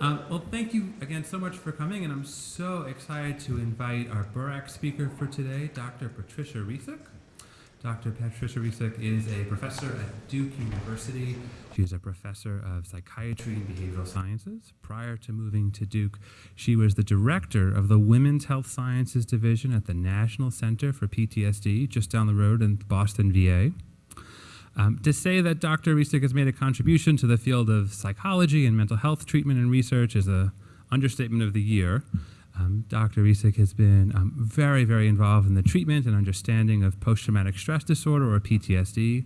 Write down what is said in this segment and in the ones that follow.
Um, well, thank you again so much for coming, and I'm so excited to invite our BURAC speaker for today, Dr. Patricia Resick. Dr. Patricia Resick is a professor at Duke University. She is a professor of psychiatry and behavioral sciences. Prior to moving to Duke, she was the director of the Women's Health Sciences Division at the National Center for PTSD, just down the road in Boston, VA. Um, to say that Dr. Resick has made a contribution to the field of psychology and mental health treatment and research is an understatement of the year. Um, Dr. Resick has been um, very, very involved in the treatment and understanding of post-traumatic stress disorder, or PTSD,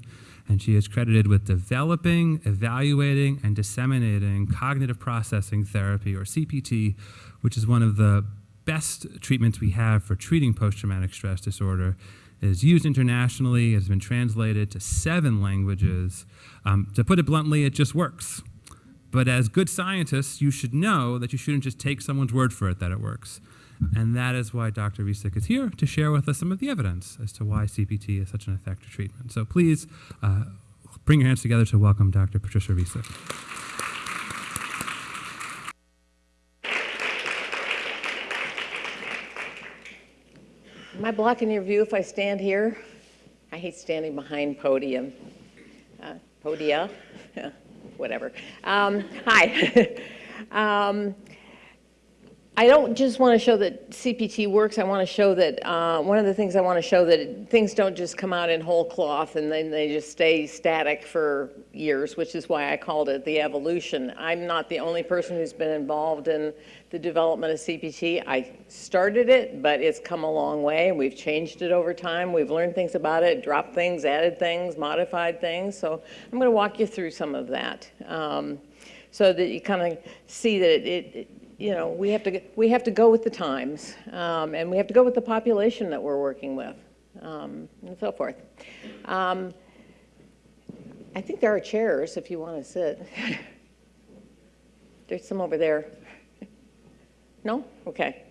and she is credited with developing, evaluating, and disseminating cognitive processing therapy, or CPT, which is one of the best treatments we have for treating post-traumatic stress disorder is used internationally. It has been translated to seven languages. Um, to put it bluntly, it just works. But as good scientists, you should know that you shouldn't just take someone's word for it that it works. And that is why Dr. Resick is here to share with us some of the evidence as to why CPT is such an effective treatment. So please uh, bring your hands together to welcome Dr. Patricia Resick. Am I blocking your view if I stand here? I hate standing behind podium. Uh, podia? Whatever. Um, hi. um, I don't just want to show that CPT works. I want to show that, uh, one of the things I want to show that things don't just come out in whole cloth and then they just stay static for years, which is why I called it the evolution. I'm not the only person who's been involved in the development of CPT. I started it, but it's come a long way. We've changed it over time. We've learned things about it, dropped things, added things, modified things. So I'm going to walk you through some of that um, so that you kind of see that it, it you know, we have to, we have to go with the times, um, and we have to go with the population that we're working with, um, and so forth. Um, I think there are chairs if you want to sit. There's some over there. No? Okay.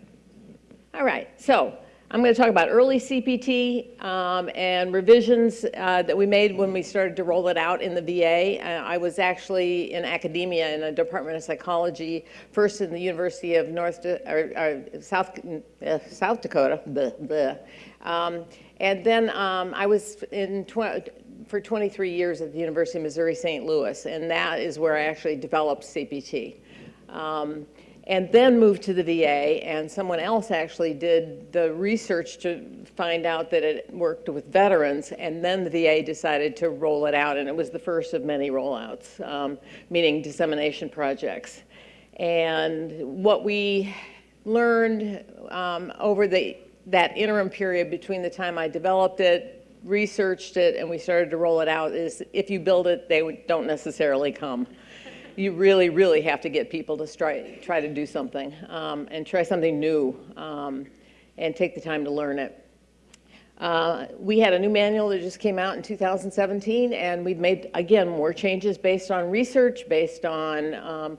All right. So I'm going to talk about early CPT um, and revisions uh, that we made when we started to roll it out in the VA. Uh, I was actually in academia in a department of psychology, first in the University of North or, or South uh, South Dakota. Um, and then um, I was in for 23 years at the University of Missouri St. Louis, and that is where I actually developed CPT. And then moved to the VA, and someone else actually did the research to find out that it worked with veterans, and then the VA decided to roll it out, and it was the first of many rollouts, um, meaning dissemination projects. And what we learned um, over the, that interim period between the time I developed it, researched it, and we started to roll it out is if you build it, they don't necessarily come you really, really have to get people to try, try to do something um, and try something new um, and take the time to learn it. Uh, we had a new manual that just came out in 2017 and we've made, again, more changes based on research, based on um,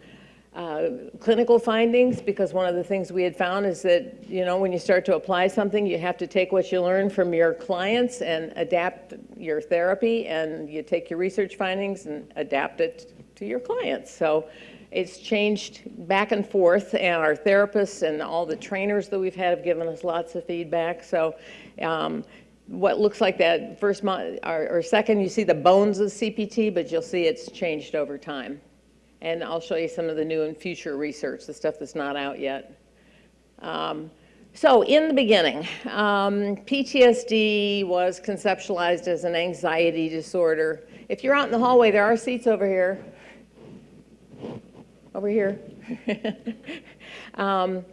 uh, clinical findings because one of the things we had found is that, you know, when you start to apply something, you have to take what you learn from your clients and adapt your therapy and you take your research findings and adapt it to your clients. So it's changed back and forth, and our therapists and all the trainers that we've had have given us lots of feedback. So um, what looks like that first month or, or, second, you see the bones of CPT, but you'll see it's changed over time. And I'll show you some of the new and future research, the stuff that's not out yet. Um, so in the beginning, um, PTSD was conceptualized as an anxiety disorder. If you're out in the hallway, there are seats over here over here. um,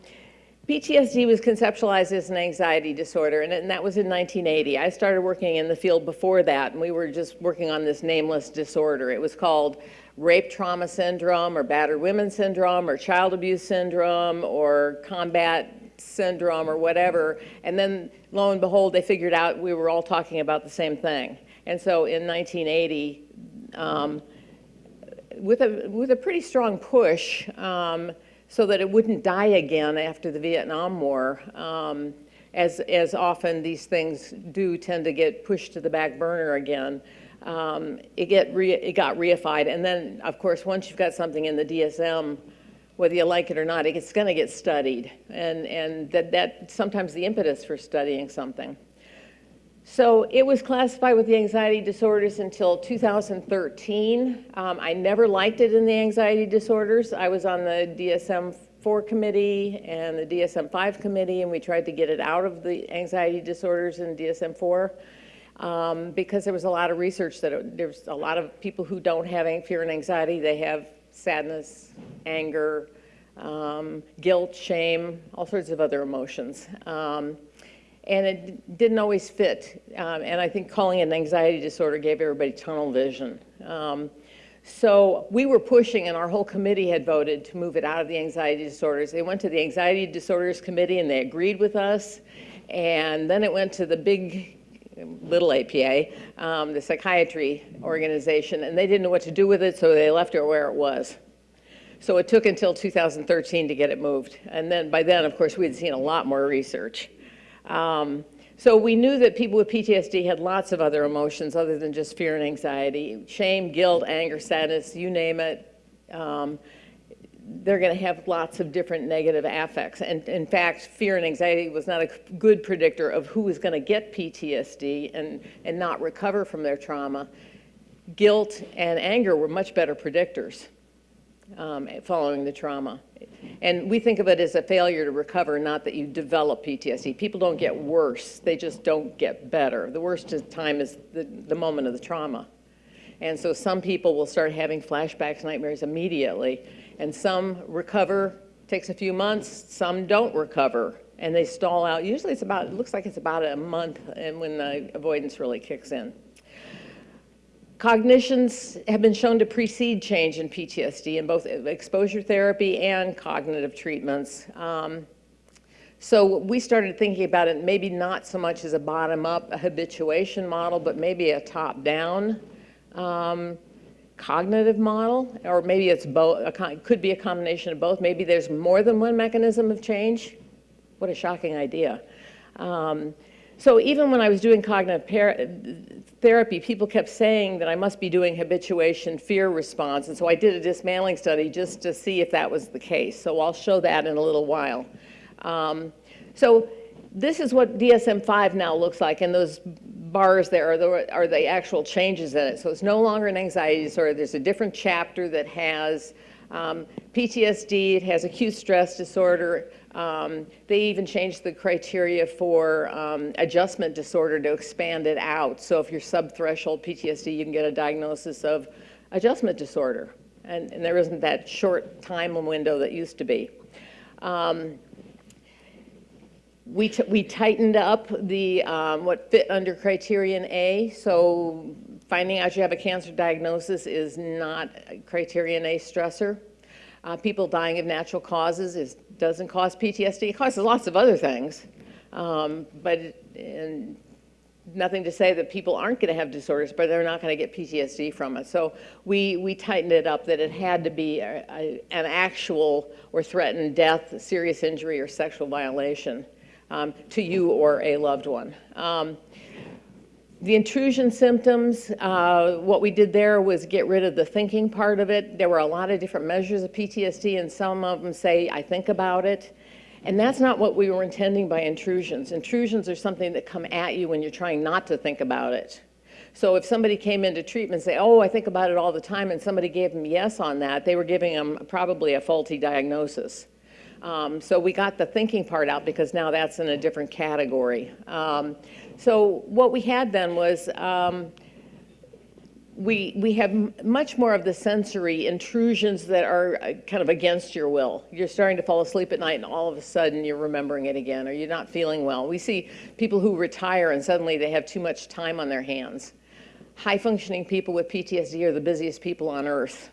PTSD was conceptualized as an anxiety disorder, and, and, that was in 1980. I started working in the field before that, and we were just working on this nameless disorder. It was called rape trauma syndrome, or battered women syndrome, or child abuse syndrome, or combat syndrome, or whatever. And then, lo and behold, they figured out we were all talking about the same thing. And so in 1980, um, with a, with a pretty strong push um, so that it wouldn't die again after the Vietnam War. Um, as, as often these things do tend to get pushed to the back burner again. Um, it, get re, it got reified. And then, of course, once you've got something in the DSM, whether you like it or not, it's going to get studied. And, and that, that sometimes the impetus for studying something. So it was classified with the anxiety disorders until 2013. Um, I never liked it in the anxiety disorders. I was on the DSM-4 committee and the DSM-5 committee, and we tried to get it out of the anxiety disorders in DSM-4 um, because there was a lot of research that it, there's a lot of people who don't have fear and anxiety. They have sadness, anger, um, guilt, shame, all sorts of other emotions. And it didn't always fit. Um, and I think calling it an anxiety disorder gave everybody tunnel vision. Um, so we were pushing, and our whole committee had voted to move it out of the anxiety disorders. They went to the anxiety disorders committee, and they agreed with us. And then it went to the big, little APA, um, the psychiatry organization, and they didn't know what to do with it, so they left it where it was. So it took until 2013 to get it moved. And then by then, of course, we had seen a lot more research. Um, so we knew that people with PTSD had lots of other emotions other than just fear and anxiety, shame, guilt, anger, sadness, you name it. Um, they're going to have lots of different negative affects. And in fact, fear and anxiety was not a good predictor of who was going to get PTSD and, and not recover from their trauma. Guilt and anger were much better predictors um, following the trauma. And we think of it as a failure to recover, not that you develop PTSD. People don't get worse, they just don't get better. The worst time is the, the moment of the trauma. And so some people will start having flashbacks, nightmares immediately, and some recover, takes a few months, some don't recover, and they stall out. Usually it's about, it looks like it's about a month and when the avoidance really kicks in. Cognitions have been shown to precede change in PTSD in both exposure therapy and cognitive treatments. Um, so we started thinking about it maybe not so much as a bottom-up habituation model, but maybe a top-down um, cognitive model, or maybe it's both. It could be a combination of both. Maybe there's more than one mechanism of change. What a shocking idea. Um, so even when I was doing cognitive therapy, people kept saying that I must be doing habituation fear response. And so I did a dismantling study just to see if that was the case. So I'll show that in a little while. Um, so this is what DSM-5 now looks like, and those bars there are the, are the actual changes in it. So it's no longer an anxiety disorder. There's a different chapter that has um, PTSD, it has acute stress disorder, um, they even changed the criteria for um, adjustment disorder to expand it out. So if you're subthreshold PTSD, you can get a diagnosis of adjustment disorder. And, and there isn't that short time window that used to be. Um, we, we tightened up the um, what fit under criterion A. So finding out you have a cancer diagnosis is not criterion A stressor. Uh, people dying of natural causes is, doesn't cause PTSD. It causes lots of other things, um, but and nothing to say that people aren't going to have disorders, but they're not going to get PTSD from it. So we, we tightened it up that it had to be a, a, an actual or threatened death, serious injury, or sexual violation um, to you or a loved one. Um, the intrusion symptoms, uh, what we did there was get rid of the thinking part of it. There were a lot of different measures of PTSD, and some of them say, I think about it. And that's not what we were intending by intrusions. Intrusions are something that come at you when you're trying not to think about it. So if somebody came into treatment and say, oh, I think about it all the time, and somebody gave them yes on that, they were giving them probably a faulty diagnosis. Um, so we got the thinking part out because now that's in a different category. Um, so what we had then was um, we, we have much more of the sensory intrusions that are uh, kind of against your will. You're starting to fall asleep at night and all of a sudden you're remembering it again or you're not feeling well. We see people who retire and suddenly they have too much time on their hands. High functioning people with PTSD are the busiest people on earth.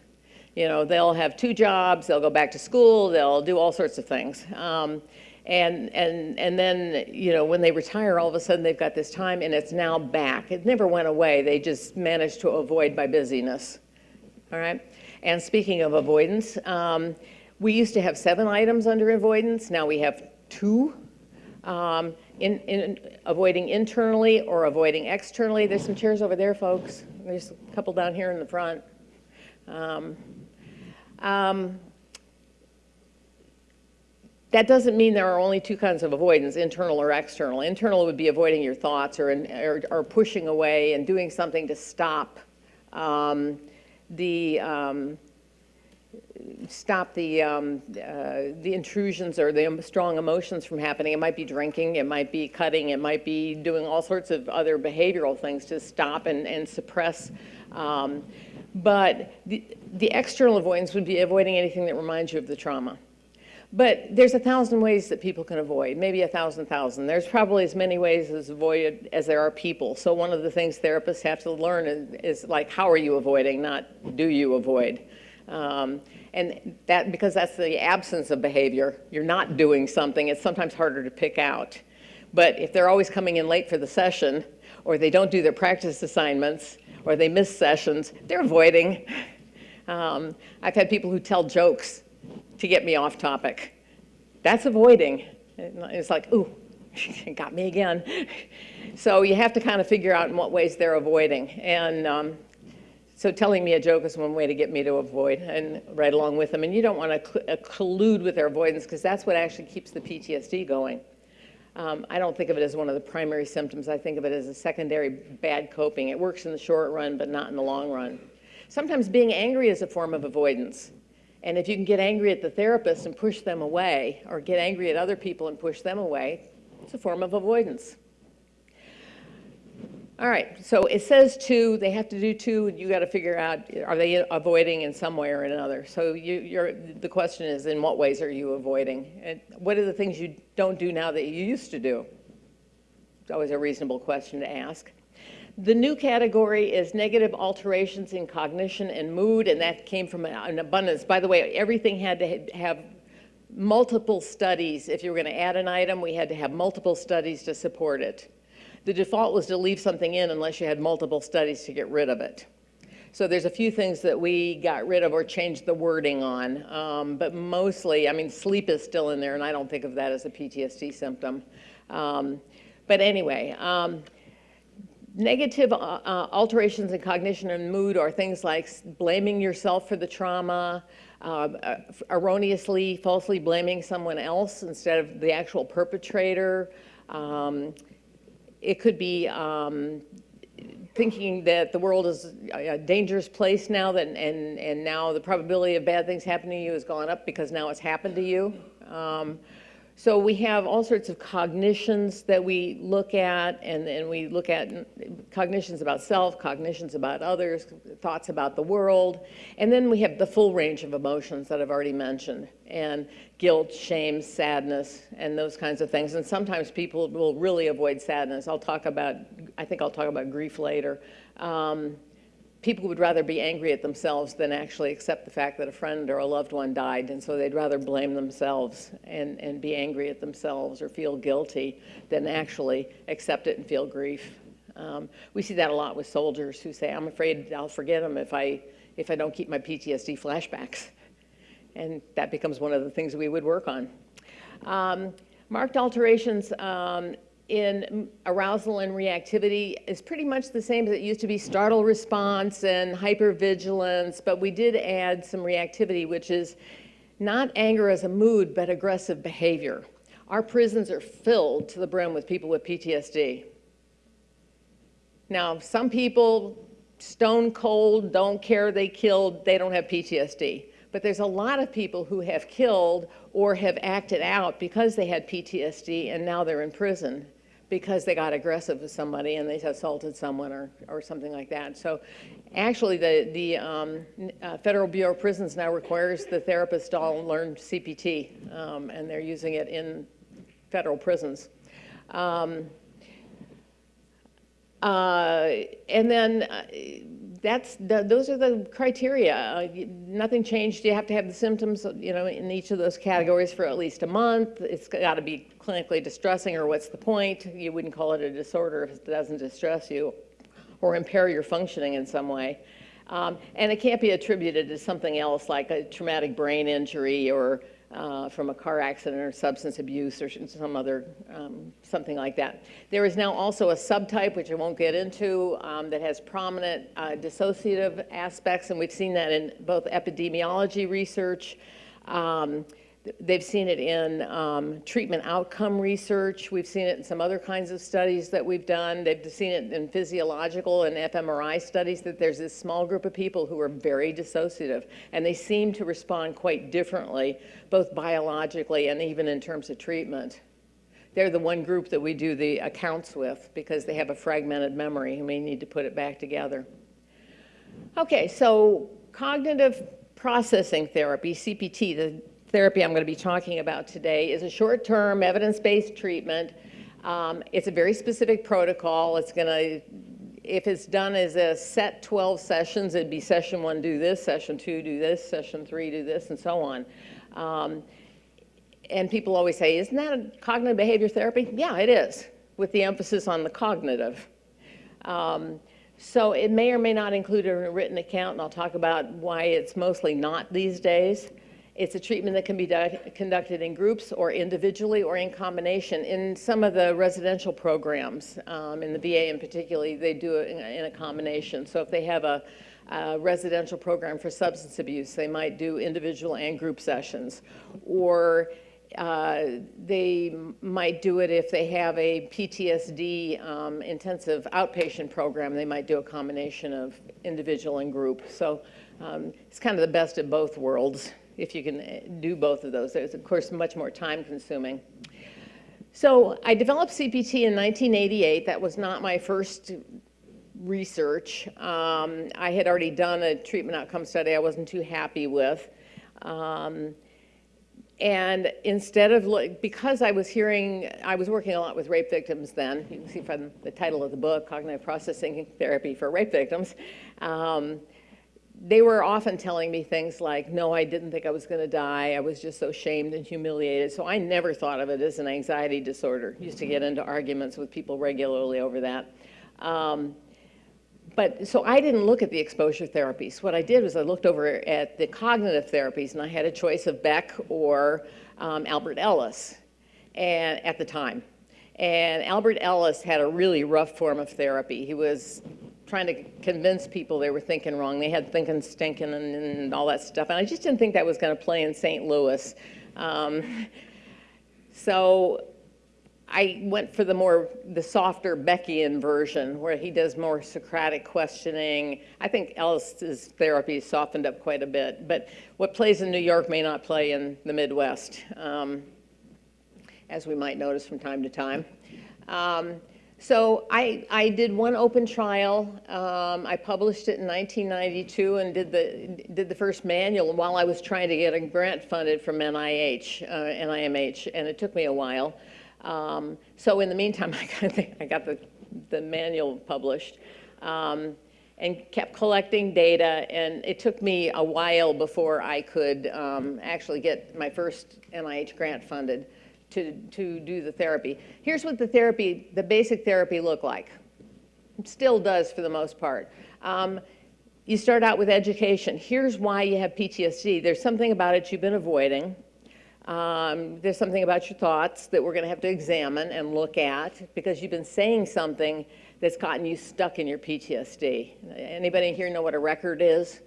You know, they'll have two jobs, they'll go back to school, they'll do all sorts of things. Um, and, and, and then, you know, when they retire, all of a sudden they've got this time and it's now back. It never went away. They just managed to avoid by busyness. All right? And speaking of avoidance, um, we used to have seven items under avoidance. Now we have two. Um, in, in avoiding internally or avoiding externally. There's some chairs over there, folks. There's a couple down here in the front. Um, um, that doesn't mean there are only two kinds of avoidance, internal or external. Internal would be avoiding your thoughts or, or, or pushing away and doing something to stop um, the, um, stop the, um, uh, the intrusions or the strong emotions from happening. It might be drinking, it might be cutting, it might be doing all sorts of other behavioral things to stop and, and suppress. But the, the external avoidance would be avoiding anything that reminds you of the trauma. But there's a thousand ways that people can avoid, maybe a thousand thousand. There's probably as many ways as avoid as there are people. So one of the things therapists have to learn is, is like, how are you avoiding, not do you avoid? Um, and that, because that's the absence of behavior, you're not doing something, it's sometimes harder to pick out. But if they're always coming in late for the session, or they don't do their practice assignments, or they miss sessions, they're avoiding. Um, I've had people who tell jokes to get me off topic. That's avoiding. It's like, ooh, got me again. So you have to kind of figure out in what ways they're avoiding. And um, so telling me a joke is one way to get me to avoid and right along with them. And you don't want to uh, collude with their avoidance because that's what actually keeps the PTSD going. Um, I don't think of it as one of the primary symptoms. I think of it as a secondary bad coping. It works in the short run, but not in the long run. Sometimes being angry is a form of avoidance. And if you can get angry at the therapist and push them away, or get angry at other people and push them away, it's a form of avoidance. All right, so it says two, they have to do two, you got to figure out, are they avoiding in some way or another? So you, the question is, in what ways are you avoiding? And what are the things you don't do now that you used to do? It's always a reasonable question to ask. The new category is negative alterations in cognition and mood, and that came from an abundance. By the way, everything had to have multiple studies. If you were going to add an item, we had to have multiple studies to support it. The default was to leave something in unless you had multiple studies to get rid of it. So there's a few things that we got rid of or changed the wording on, um, but mostly, I mean, sleep is still in there, and I don't think of that as a PTSD symptom. Um, but anyway, um, Negative uh, uh, alterations in cognition and mood are things like blaming yourself for the trauma, uh, uh, erroneously, falsely blaming someone else instead of the actual perpetrator. Um, it could be um, thinking that the world is a dangerous place now that, and, and now the probability of bad things happening to you has gone up because now it's happened to you. Um, so we have all sorts of cognitions that we look at, and, and we look at cognitions about self, cognitions about others, thoughts about the world, and then we have the full range of emotions that I've already mentioned, and guilt, shame, sadness, and those kinds of things. And sometimes people will really avoid sadness. I'll talk about, I think I'll talk about grief later. Um, people would rather be angry at themselves than actually accept the fact that a friend or a loved one died, and so they'd rather blame themselves and, and be angry at themselves or feel guilty than actually accept it and feel grief. Um, we see that a lot with soldiers who say, I'm afraid I'll forget them if I, if I don't keep my PTSD flashbacks. And that becomes one of the things we would work on. Um, marked alterations um, in arousal and reactivity is pretty much the same as it used to be startle response and hypervigilance, but we did add some reactivity, which is not anger as a mood, but aggressive behavior. Our prisons are filled to the brim with people with PTSD. Now, some people, stone cold, don't care they killed, they don't have PTSD. But there's a lot of people who have killed or have acted out because they had PTSD and now they're in prison because they got aggressive with somebody and they assaulted someone or, or something like that. So actually the, the um, uh, Federal Bureau of Prisons now requires the therapist all learn CPT um, and they're using it in federal prisons. Um, uh, and then uh, that's the, those are the criteria. Nothing changed. You have to have the symptoms, you know, in each of those categories for at least a month. It's got to be clinically distressing, or what's the point? You wouldn't call it a disorder if it doesn't distress you or impair your functioning in some way. Um, and it can't be attributed to something else like a traumatic brain injury or uh, from a car accident or substance abuse or some other, um, something like that. There is now also a subtype, which I won't get into, um, that has prominent uh, dissociative aspects, and we've seen that in both epidemiology research, um, They've seen it in um, treatment outcome research. We've seen it in some other kinds of studies that we've done. They've seen it in physiological and fMRI studies that there's this small group of people who are very dissociative, and they seem to respond quite differently, both biologically and even in terms of treatment. They're the one group that we do the accounts with because they have a fragmented memory and we need to put it back together. Okay, so cognitive processing therapy, CPT, the therapy I'm going to be talking about today is a short-term evidence-based treatment. Um, it's a very specific protocol. It's going to, if it's done as a set 12 sessions, it'd be session one, do this, session two, do this, session three, do this, and so on. Um, and people always say, isn't that a cognitive behavior therapy? Yeah, it is, with the emphasis on the cognitive. Um, so it may or may not include a written account, and I'll talk about why it's mostly not these days. It's a treatment that can be conducted in groups or individually or in combination. In some of the residential programs, um, in the VA in particular, they do it in a, in a combination. So if they have a, a, residential program for substance abuse, they might do individual and group sessions. Or uh, they might do it if they have a PTSD um, intensive outpatient program. They might do a combination of individual and group. So um, it's kind of the best of both worlds if you can eh, do both of those. It's, of course, much more time consuming. So I developed CPT in 1988. That was not my first research. Um, I had already done a treatment outcome study I wasn't too happy with. Um, and instead of, because I was hearing, I was working a lot with rape victims then, you can see from the title of the book, Cognitive Processing Therapy for Rape Victims. Um, they were often telling me things like, no, I didn't think I was going to die. I was just so shamed and humiliated. So I never thought of it as an anxiety disorder. Used to get into arguments with people regularly over that. Um, but so I didn't look at the exposure therapies. What I did was I looked over at the cognitive therapies, and I had a choice of Beck or um, Albert Ellis and, at the time. And Albert Ellis had a really rough form of therapy. He was trying to convince people they were thinking wrong. They had thinking stinking and, and all that stuff. And I just didn't think that was going to play in St. Louis. Um, so I went for the more, the softer Beckian version where he does more Socratic questioning. I think Ellis's therapy softened up quite a bit. But what plays in New York may not play in the Midwest, um, as we might notice from time to time. Um, so I, I did one open trial. Um, I published it in 1992 and did the, did the first manual while I was trying to get a grant funded from NIH, uh, NIMH, and it took me a while. Um, so in the meantime, I got the, I got the, the manual published um, and kept collecting data. And it took me a while before I could um, actually get my first NIH grant funded to, to do the therapy. Here's what the therapy, the basic therapy looked like. It still does for the most part. Um, you start out with education. Here's why you have PTSD. There's something about it you've been avoiding. Um, there's something about your thoughts that we're going to have to examine and look at because you've been saying something that's gotten you stuck in your PTSD. Anybody here know what a record is?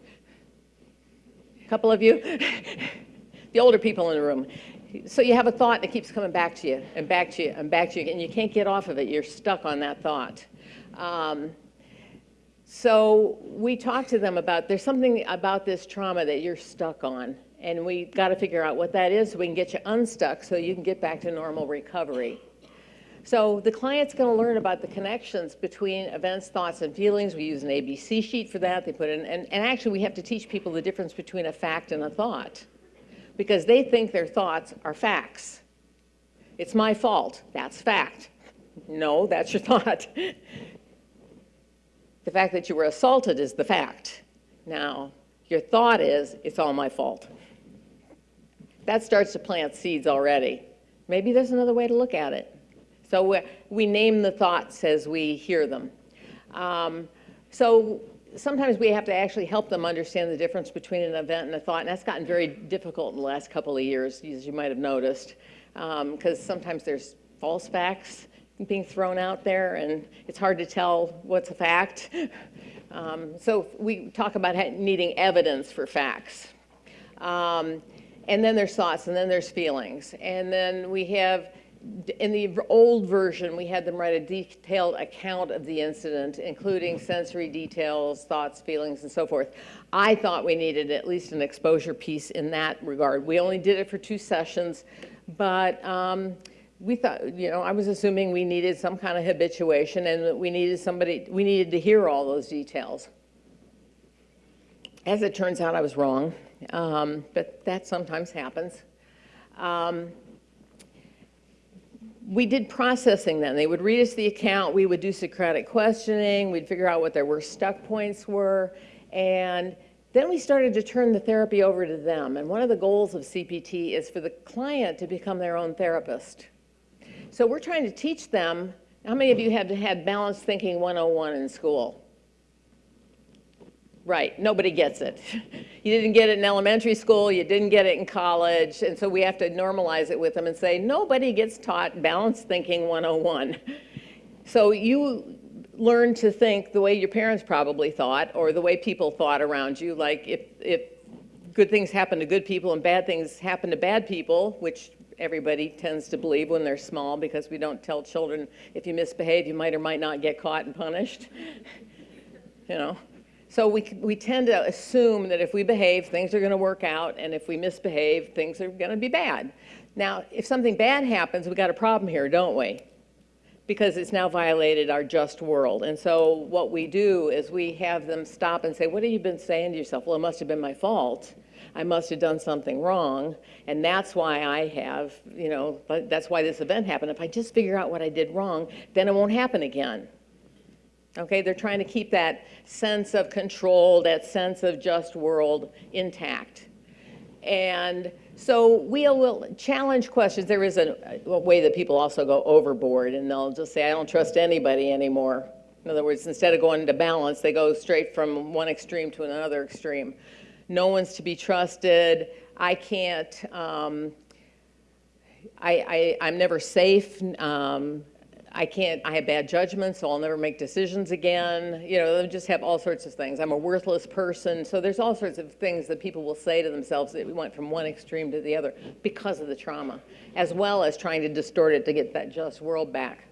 A couple of you? the older people in the room so you have a thought that keeps coming back to you and back to you and back to you, and you can't get off of it. You're stuck on that thought. Um, so we talked to them about there's something about this trauma that you're stuck on, and we got to figure out what that is so we can get you unstuck so you can get back to normal recovery. So the client's going to learn about the connections between events, thoughts, and feelings. We use an ABC sheet for that. They put in, and, and actually we have to teach people the difference between a fact and a thought because they think their thoughts are facts. It's my fault. That's fact. No, that's your thought. the fact that you were assaulted is the fact. Now, your thought is, it's all my fault. That starts to plant seeds already. Maybe there's another way to look at it. So we, name the thoughts as we hear them. Um, so sometimes we have to actually help them understand the difference between an event and a thought, and that's gotten very difficult in the last couple of years, as you might have noticed, because um, sometimes there's false facts being thrown out there, and it's hard to tell what's a fact. Um, so we talk about needing evidence for facts. Um, And then there's thoughts, and then there's feelings. And then we have, in the old version, we had them write a detailed account of the incident, including sensory details, thoughts, feelings, and so forth. I thought we needed at least an exposure piece in that regard. We only did it for two sessions, but um, we thought, you know, I was assuming we needed some kind of habituation and that we needed somebody, we needed to hear all those details. As it turns out, I was wrong, um, but that sometimes happens. Um, we did processing then. They would read us the account, we would do Socratic questioning, we'd figure out what their worst stuck points were, and then we started to turn the therapy over to them. And one of the goals of CPT is for the client to become their own therapist. So we're trying to teach them, how many of you have had balanced thinking 101 in school? Right, nobody gets it. You didn't get it in elementary school, you didn't get it in college, and so we have to normalize it with them and say, nobody gets taught balanced thinking 101. So you learn to think the way your parents probably thought, or the way people thought around you, like if, if good things happen to good people and bad things happen to bad people, which everybody tends to believe when they're small because we don't tell children if you misbehave, you might or might not get caught and punished. you know, so we, we tend to assume that if we behave, things are going to work out, and if we misbehave, things are going to be bad. Now, if something bad happens, we got a problem here, don't we? Because it's now violated our just world. And so what we do is we have them stop and say, what have you been saying to yourself? Well, it must have been my fault. I must have done something wrong, and that's why I have, you know, that's why this event happened. If I just figure out what I did wrong, then it won't happen again. Okay, they're trying to keep that sense of control, that sense of just world intact. And so we will challenge questions. There is a, a, way that people also go overboard and they'll just say, I don't trust anybody anymore. In other words, instead of going to balance, they go straight from one extreme to another extreme. No one's to be trusted. I can't, um, I, I, am never safe. Um, I can't, I have bad judgment, so I'll never make decisions again. You know, they just have all sorts of things. I'm a worthless person. So there's all sorts of things that people will say to themselves that we went from one extreme to the other because of the trauma, as well as trying to distort it to get that just world back.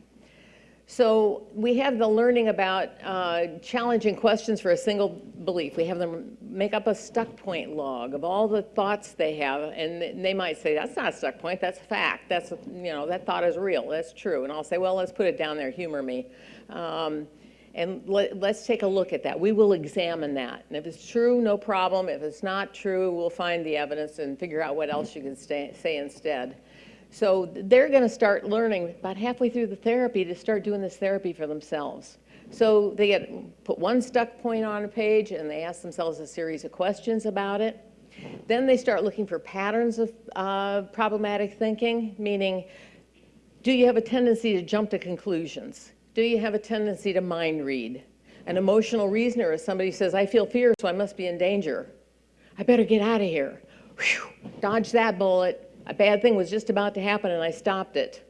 So we have the learning about uh, challenging questions for a single belief. We have them make up a stuck point log of all the thoughts they have, and they might say, that's not a stuck point, that's a fact. That's, you know, that thought is real, that's true. And I'll say, well, let's put it down there, humor me. Um, and let, us take a look at that. We will examine that. And if it's true, no problem. If it's not true, we'll find the evidence and figure out what else you can say instead. So they're going to start learning about halfway through the therapy to start doing this therapy for themselves. So they get put one stuck point on a page and they ask themselves a series of questions about it. Then they start looking for patterns of uh, problematic thinking, meaning, do you have a tendency to jump to conclusions? Do you have a tendency to mind read? An emotional reasoner is somebody who says, I feel fear, so I must be in danger. I better get out of here. Whew, dodge that bullet a bad thing was just about to happen and I stopped it.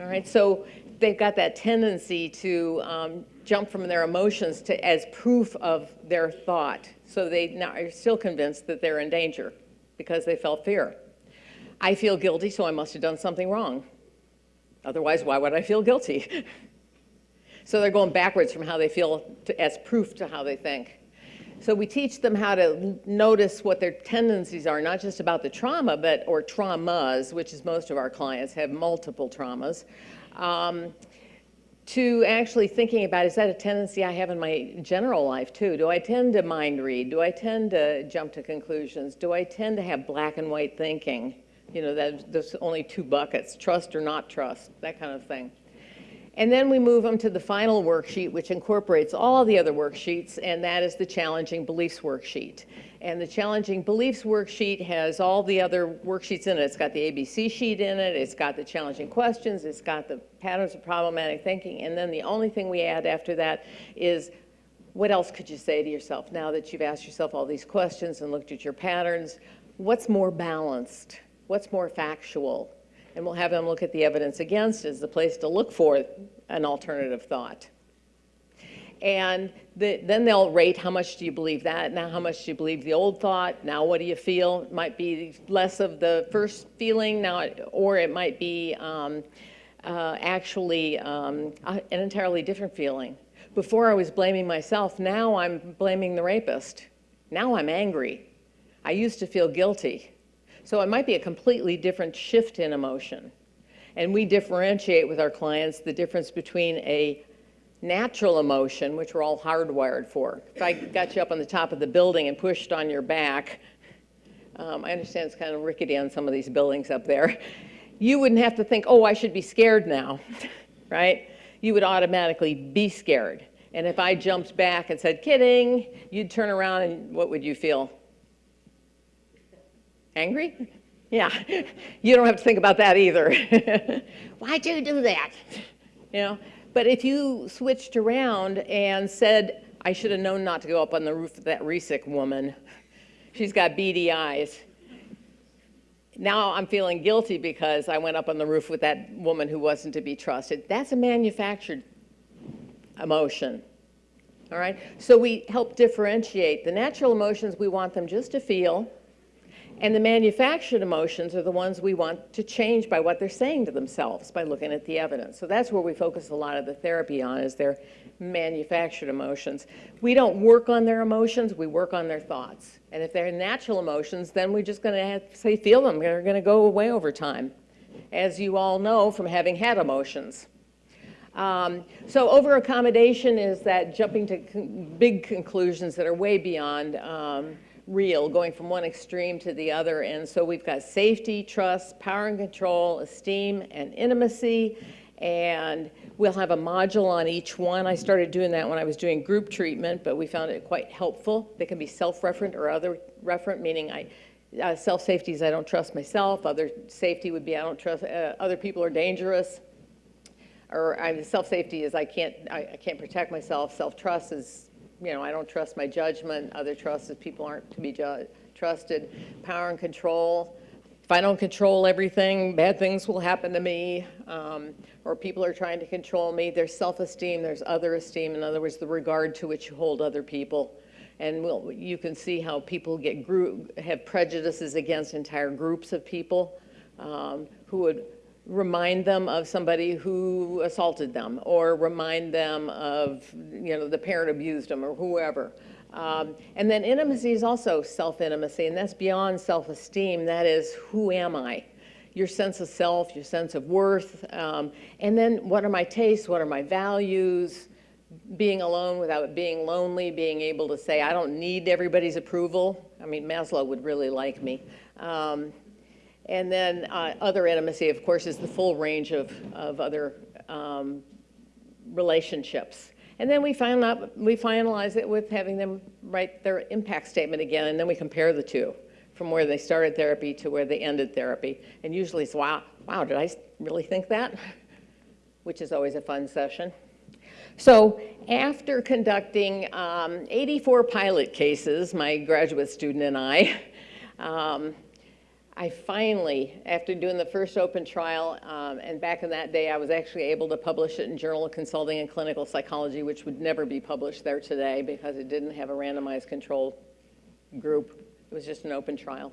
All right, so they've got that tendency to um, jump from their emotions to as proof of their thought. So they now are still convinced that they're in danger because they felt fear. I feel guilty, so I must have done something wrong. Otherwise, why would I feel guilty? so they're going backwards from how they feel to, as proof to how they think. So we teach them how to notice what their tendencies are, not just about the trauma, but or traumas, which is most of our clients have multiple traumas. Um, to actually thinking about, is that a tendency I have in my general life too? Do I tend to mind read? Do I tend to jump to conclusions? Do I tend to have black and white thinking? You know, there's only two buckets, trust or not trust, that kind of thing. And then we move them to the final worksheet, which incorporates all the other worksheets, and that is the Challenging Beliefs worksheet. And the Challenging Beliefs worksheet has all the other worksheets in it. It's got the ABC sheet in it, it's got the challenging questions, it's got the patterns of problematic thinking, and then the only thing we add after that is what else could you say to yourself now that you've asked yourself all these questions and looked at your patterns? What's more balanced? What's more factual? And we'll have them look at the evidence against as the place to look for an alternative thought. And the, then they'll rate how much do you believe that? Now, how much do you believe the old thought? Now, what do you feel? It might be less of the first feeling now, or it might be um, uh, actually um, an entirely different feeling. Before I was blaming myself, now I'm blaming the rapist. Now I'm angry. I used to feel guilty. So it might be a completely different shift in emotion. And we differentiate with our clients the difference between a natural emotion, which we're all hardwired for. If I got you up on the top of the building and pushed on your back, um, I understand it's kind of rickety on some of these buildings up there, you wouldn't have to think, oh, I should be scared now, right? You would automatically be scared. And if I jumped back and said, kidding, you'd turn around and what would you feel? Angry? Yeah, you don't have to think about that either. Why'd you do that? You know, but if you switched around and said, I should have known not to go up on the roof of that Resick woman. She's got beady eyes. Now I'm feeling guilty because I went up on the roof with that woman who wasn't to be trusted. That's a manufactured emotion. All right? So we help differentiate. The natural emotions, we want them just to feel. And the manufactured emotions are the ones we want to change by what they're saying to themselves, by looking at the evidence. So that's where we focus a lot of the therapy on, is their manufactured emotions. We don't work on their emotions, we work on their thoughts. And if they're natural emotions, then we're just going to say, feel them. They're going to go away over time, as you all know from having had emotions. Um, so over accommodation is that jumping to con- big conclusions that are way beyond um, real, going from one extreme to the other. And so we've got safety, trust, power and control, esteem, and intimacy. And we'll have a module on each one. I started doing that when I was doing group treatment, but we found it quite helpful. They can be self-referent or other referent, meaning I, uh, self-safety is I don't trust myself. Other safety would be I don't trust, uh, other people are dangerous or I mean, self-safety is I can't, I, I can't protect myself. Self-trust is, you know, I don't trust my judgment. Other trust is people aren't to be trusted. Power and control. If I don't control everything, bad things will happen to me. Um, or people are trying to control me. There's self-esteem. There's other esteem. In other words, the regard to which you hold other people. And we'll, you can see how people get group, have prejudices against entire groups of people um, who would remind them of somebody who assaulted them or remind them of, you know, the parent abused them or whoever. Um, and then intimacy is also self-intimacy, and that's beyond self-esteem. That is, who am I? Your sense of self, your sense of worth, um, and then what are my tastes, what are my values, being alone without being lonely, being able to say, I don't need everybody's approval. I mean, Maslow would really like me. Um, and then uh, other intimacy, of course, is the full range of, of other um, relationships. And then we, find out, we finalize it with having them write their impact statement again, and then we compare the two from where they started therapy to where they ended therapy. And usually it's, wow, wow, did I really think that? Which is always a fun session. So after conducting um, 84 pilot cases, my graduate student and I, um, I finally, after doing the first open trial, um, and back in that day, I was actually able to publish it in Journal of Consulting and Clinical Psychology, which would never be published there today because it didn't have a randomized control group. It was just an open trial.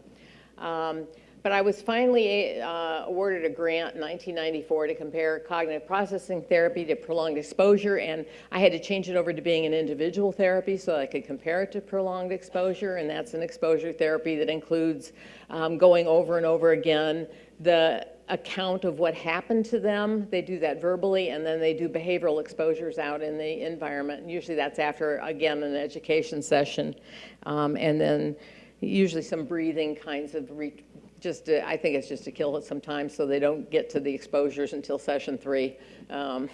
Um, but I was finally uh, awarded a grant in 1994 to compare cognitive processing therapy to prolonged exposure, and I had to change it over to being an individual therapy so I could compare it to prolonged exposure, and that's an exposure therapy that includes um, going over and over again the account of what happened to them. They do that verbally, and then they do behavioral exposures out in the environment. And usually that's after, again, an education session, um, and then usually some breathing kinds of re- just to, I think it's just to kill it sometimes so they don't get to the exposures until session three. Um,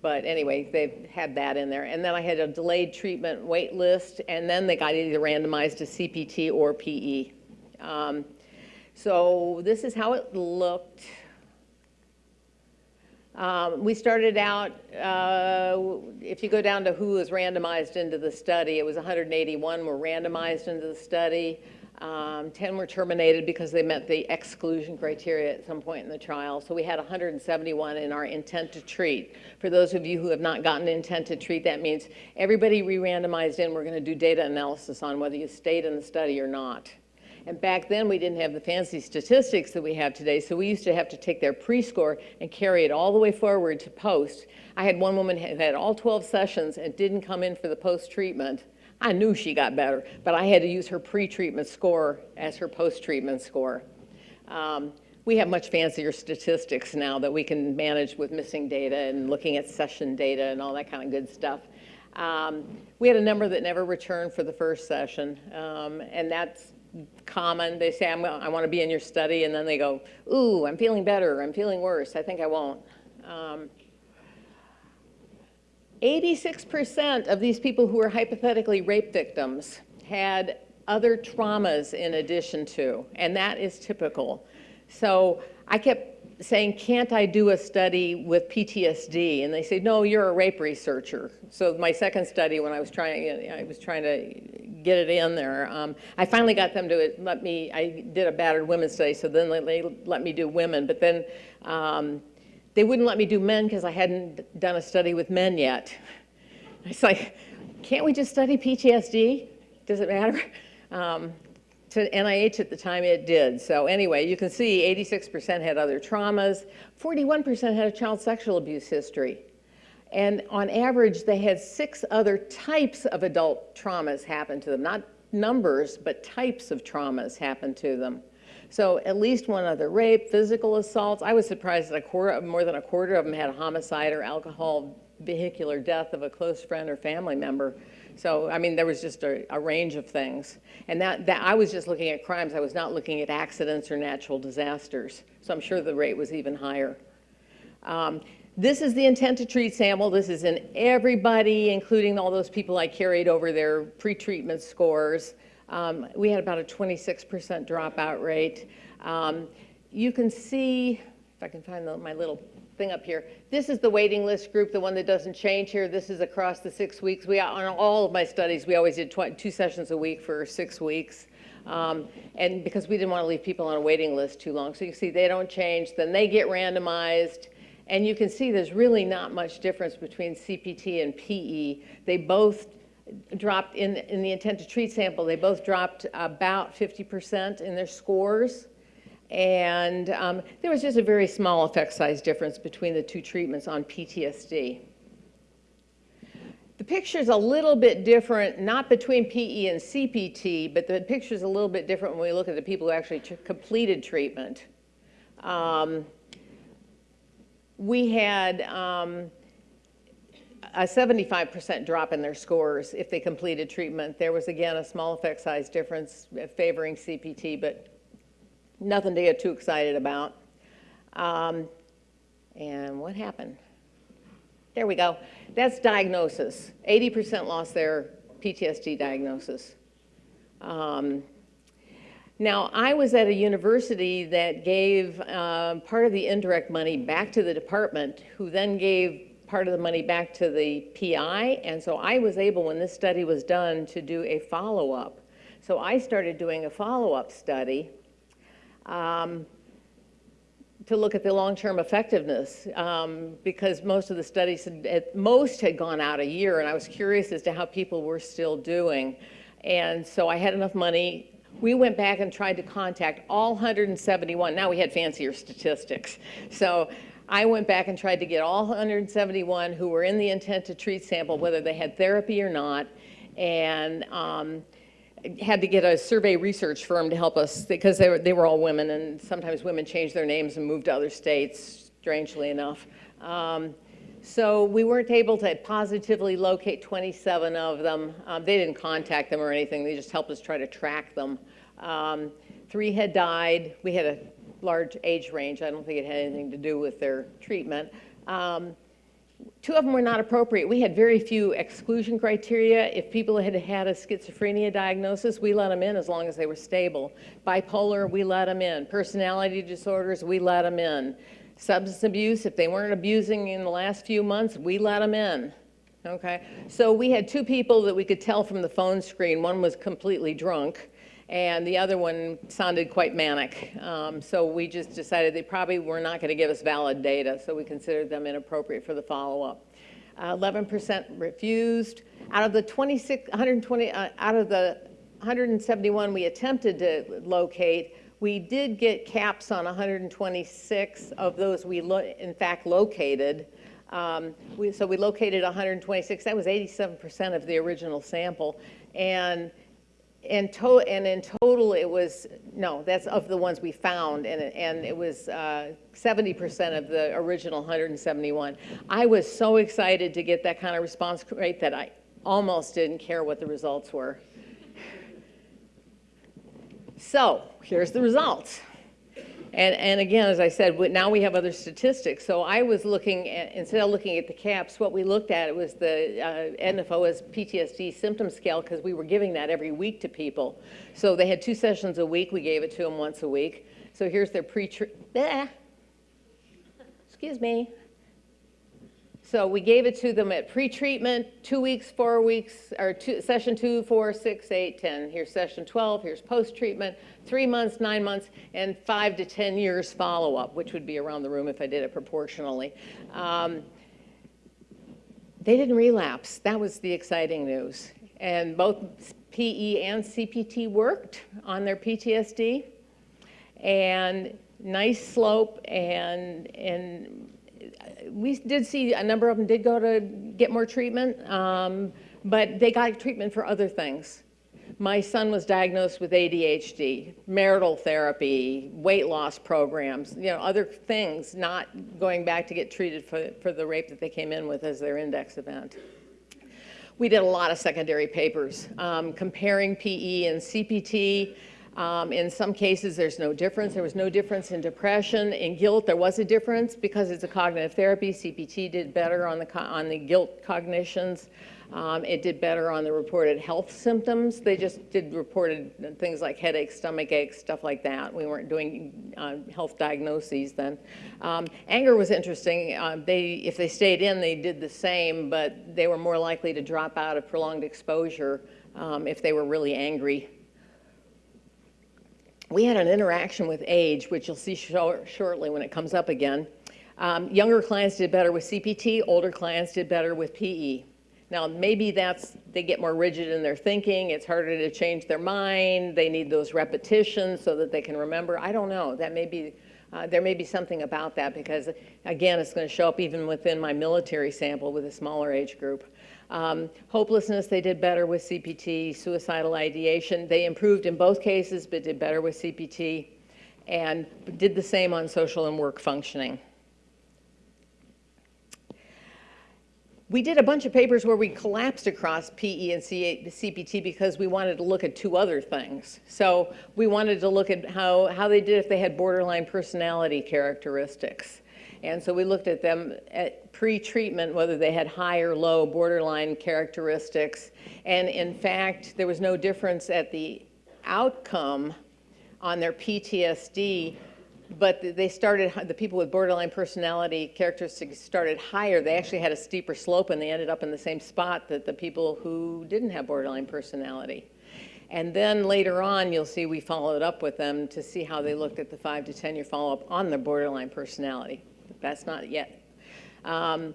but anyway, they've had that in there. And then I had a delayed treatment wait list, and then they got either randomized to CPT or PE. Um, so this is how it looked. Um, we started out, uh, if you go down to who was randomized into the study, it was 181 were randomized into the study. Um, 10 were terminated because they met the exclusion criteria at some point in the trial. So we had 171 in our intent to treat. For those of you who have not gotten intent to treat, that means everybody re-randomized in, we're going to do data analysis on whether you stayed in the study or not. And back then, we didn't have the fancy statistics that we have today, so we used to have to take their pre-score and carry it all the way forward to post. I had one woman who had all 12 sessions and didn't come in for the post-treatment. I knew she got better, but I had to use her pre-treatment score as her post-treatment score. Um, we have much fancier statistics now that we can manage with missing data and looking at session data and all that kind of good stuff. Um, we had a number that never returned for the first session, um, and that's common. They say, I want to be in your study, and then they go, ooh, I'm feeling better, I'm feeling worse, I think I won't. Um, 86% of these people who were hypothetically rape victims had other traumas in addition to, and that is typical. So I kept saying, can't I do a study with PTSD? And they said, no, you're a rape researcher. So my second study, when I was trying, I was trying to get it in there, um, I finally got them to let me, I did a battered women's study, so then they let me do women. But then um, they wouldn't let me do men because I hadn't done a study with men yet. It's like, can't we just study PTSD? Does it matter? Um, to NIH at the time, it did. So anyway, you can see 86% had other traumas, 41% had a child sexual abuse history. And on average, they had six other types of adult traumas happen to them, not numbers, but types of traumas happen to them. So at least one other rape, physical assaults. I was surprised that a quarter, more than a quarter of them had a homicide or alcohol vehicular death of a close friend or family member. So, I mean, there was just a, a, range of things. And that, that, I was just looking at crimes. I was not looking at accidents or natural disasters. So I'm sure the rate was even higher. Um, this is the intent to treat sample. This is in everybody, including all those people I carried over their pretreatment scores. Um, we had about a 26% dropout rate. Um, you can see, if I can find the, my little thing up here. This is the waiting list group, the one that doesn't change here. This is across the six weeks. We On all of my studies, we always did two sessions a week for six weeks. Um, and because we didn't want to leave people on a waiting list too long. So you see they don't change, then they get randomized. And you can see there's really not much difference between CPT and PE. They both dropped in, in the intent to treat sample, they both dropped about 50% in their scores. And um, there was just a very small effect size difference between the two treatments on PTSD. The picture is a little bit different, not between PE and CPT, but the picture is a little bit different when we look at the people who actually completed treatment. Um, we had um, a 75% drop in their scores if they completed treatment. There was, again, a small effect size difference favoring CPT, but nothing to get too excited about. Um, and what happened? There we go. That's diagnosis. 80% lost their PTSD diagnosis. Um, now, I was at a university that gave uh, part of the indirect money back to the department, who then gave part of the money back to the PI. And so I was able, when this study was done, to do a follow-up. So I started doing a follow-up study um, to look at the long-term effectiveness um, because most of the studies had, at most had gone out a year and I was curious as to how people were still doing. And so I had enough money. We went back and tried to contact all 171. Now we had fancier statistics. So I went back and tried to get all 171 who were in the intent to treat sample, whether they had therapy or not. And um, had to get a survey research firm to help us because they were, they were all women and sometimes women change their names and move to other states, strangely enough. Um, so we weren't able to positively locate 27 of them. Um, they didn't contact them or anything. They just helped us try to track them. Um, three had died. We had a large age range. I don't think it had anything to do with their treatment. Um, two of them were not appropriate. We had very few exclusion criteria. If people had had a schizophrenia diagnosis, we let them in as long as they were stable. Bipolar, we let them in. Personality disorders, we let them in. Substance abuse, if they weren't abusing in the last few months, we let them in. Okay, so we had two people that we could tell from the phone screen. One was completely drunk, and the other one sounded quite manic. Um, So we just decided they probably were not going to give us valid data, so we considered them inappropriate for the follow-up. Uh, 11% refused. Out of the 26, 120, uh, out of the 171 we attempted to locate, we did get CAPS on 126 of those we, in fact, located. Um, we- So we located 126, that was 87% of the original sample. And in to, and in total, it was, no, that's of the ones we found, and, it- and it was uh, 70% of the original 171. I was so excited to get that kind of response rate that I almost didn't care what the results were. So, here's the results. And, and again, as I said, now we have other statistics. So I was looking at, instead of looking at the CAPS, what we looked at was the uh, NFOS PTSD symptom scale because we were giving that every week to people. So they had two sessions a week. We gave it to them once a week. So here's their pre Excuse me. So we gave it to them at pre-treatment, two weeks, four weeks, or two, session two, four, six, eight, 10. Here's session 12, here's post-treatment, three months, nine months, and five to 10 years follow-up, which would be around the room if I did it proportionally. Um, they didn't relapse. That was the exciting news. And both PE and CPT worked on their PTSD. And nice slope and, and we did see a number of them did go to get more treatment, um, but they got treatment for other things. My son was diagnosed with ADHD, marital therapy, weight loss programs, you know, other things, not going back to get treated for, for the rape that they came in with as their index event. We did a lot of secondary papers um, comparing PE and CPT. Um, in some cases, there's no difference. There was no difference in depression. In guilt, there was a difference because it's a cognitive therapy. CPT did better on the, on the guilt cognitions. Um, it did better on the reported health symptoms. They just did reported things like headaches, stomach aches, stuff like that. We weren't doing uh, health diagnoses then. Um, anger was interesting. Uh, they, if they stayed in, they did the same, but they were more likely to drop out of prolonged exposure um, if they were really angry we had an interaction with age, which you'll see shor- shortly when it comes up again. Um, younger clients did better with CPT, older clients did better with PE. Now, maybe that's, they get more rigid in their thinking, it's harder to change their mind, they need those repetitions so that they can remember. I don't know, that may be, uh, there may be something about that because, again, it's going to show up even within my military sample with a smaller age group. Um, hopelessness, they did better with CPT. Suicidal ideation, they improved in both cases, but did better with CPT. And did the same on social and work functioning. We did a bunch of papers where we collapsed across PE and CPT because we wanted to look at two other things. So we wanted to look at how, how they did if they had borderline personality characteristics. And so we looked at them at pre-treatment, whether they had high or low borderline characteristics. And in fact, there was no difference at the outcome on their PTSD, but they started, the people with borderline personality characteristics started higher. They actually had a steeper slope and they ended up in the same spot that the people who didn't have borderline personality. And then later on, you'll see we followed up with them to see how they looked at the five to 10 year follow-up on their borderline personality. That's not yet. Um,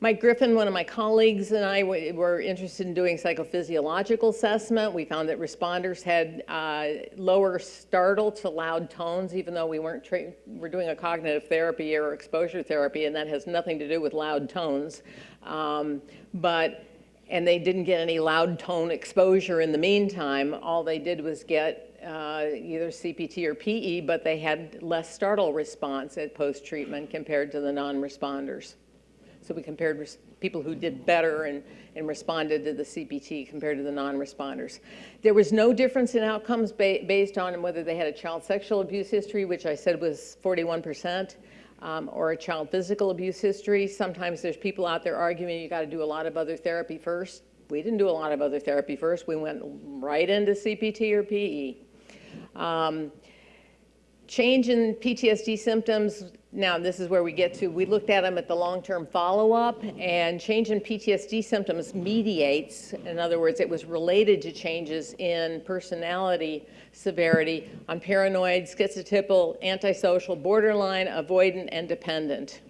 Mike Griffin, one of my colleagues, and I were interested in doing psychophysiological assessment. We found that responders had uh, lower startle to loud tones, even though we weren't we're doing a cognitive therapy or exposure therapy, and that has nothing to do with loud tones. Um, but and they didn't get any loud tone exposure in the meantime. All they did was get uh, either CPT or PE, but they had less startle response at post-treatment compared to the non-responders. So we compared people who did better and, and responded to the CPT compared to the non-responders. There was no difference in outcomes ba- based on whether they had a child sexual abuse history, which I said was 41%, um, or a child physical abuse history. Sometimes there's people out there arguing you got to do a lot of other therapy first. We didn't do a lot of other therapy first. We went right into CPT or PE. Um, change in PTSD symptoms now this is where we get to, we looked at them at the long-term follow-up, and change in PTSD symptoms mediates, in other words, it was related to changes in personality severity on paranoid, schizotypal, antisocial, borderline, avoidant, and dependent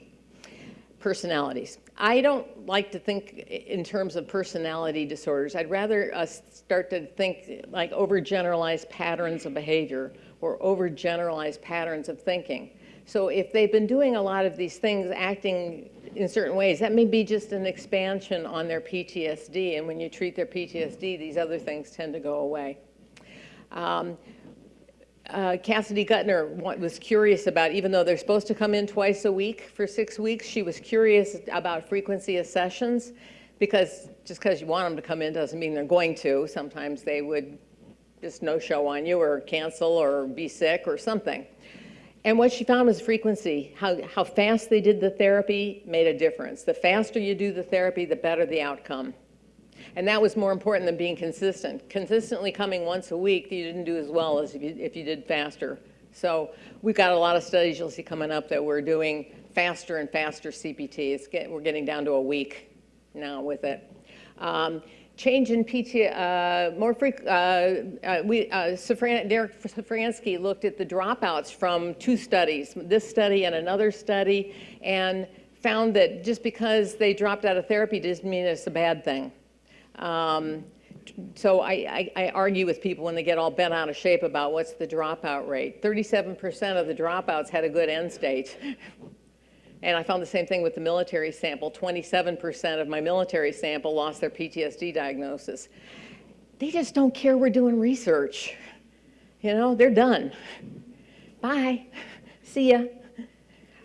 personalities. I don't like to think in terms of personality disorders. I'd rather us start to think like overgeneralized patterns of behavior or overgeneralized patterns of thinking. So if they've been doing a lot of these things, acting in certain ways, that may be just an expansion on their PTSD. And when you treat their PTSD, these other things tend to go away. Um, uh, Cassidy Gutner was curious about, even though they're supposed to come in twice a week for six weeks, she was curious about frequency of sessions because just because you want them to come in doesn't mean they're going to. Sometimes they would just no show on you or cancel or be sick or something. And what she found was frequency. How, how fast they did the therapy made a difference. The faster you do the therapy, the better the outcome. And that was more important than being consistent. Consistently coming once a week, you didn't do as well as if you, if you did faster. So we've got a lot of studies you'll see coming up that we're doing faster and faster CPTs. Get, we're getting down to a week now with it. Um, change in PT, uh, more freq, uh, uh, we, uh, Derek Szafranski looked at the dropouts from two studies, this study and another study, and found that just because they dropped out of therapy doesn't mean it's a bad thing. Um, so I, I, I argue with people when they get all bent out of shape about what's the dropout rate. 37% of the dropouts had a good end state. And I found the same thing with the military sample. 27% of my military sample lost their PTSD diagnosis. They just don't care we're doing research. You know, they're done. Bye. See ya.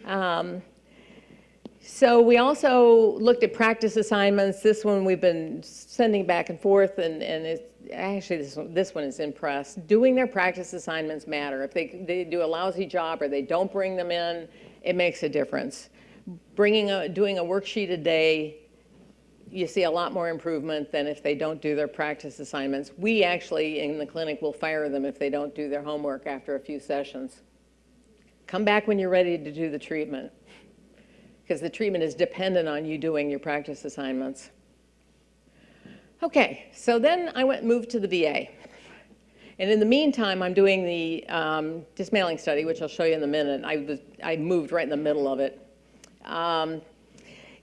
Um, so we also looked at practice assignments. This one we've been sending back and forth, and, and it's, actually this one, this one is in press. Doing their practice assignments matter. If they, they do a lousy job or they don't bring them in, it makes a difference. Bringing a, doing a worksheet a day, you see a lot more improvement than if they don't do their practice assignments. We actually, in the clinic, will fire them if they don't do their homework after a few sessions. Come back when you're ready to do the treatment because the treatment is dependent on you doing your practice assignments. Okay, so then I went moved to the VA. And in the meantime, I'm doing the um, dismantling study, which I'll show you in a minute. I, was, I moved right in the middle of it. Um,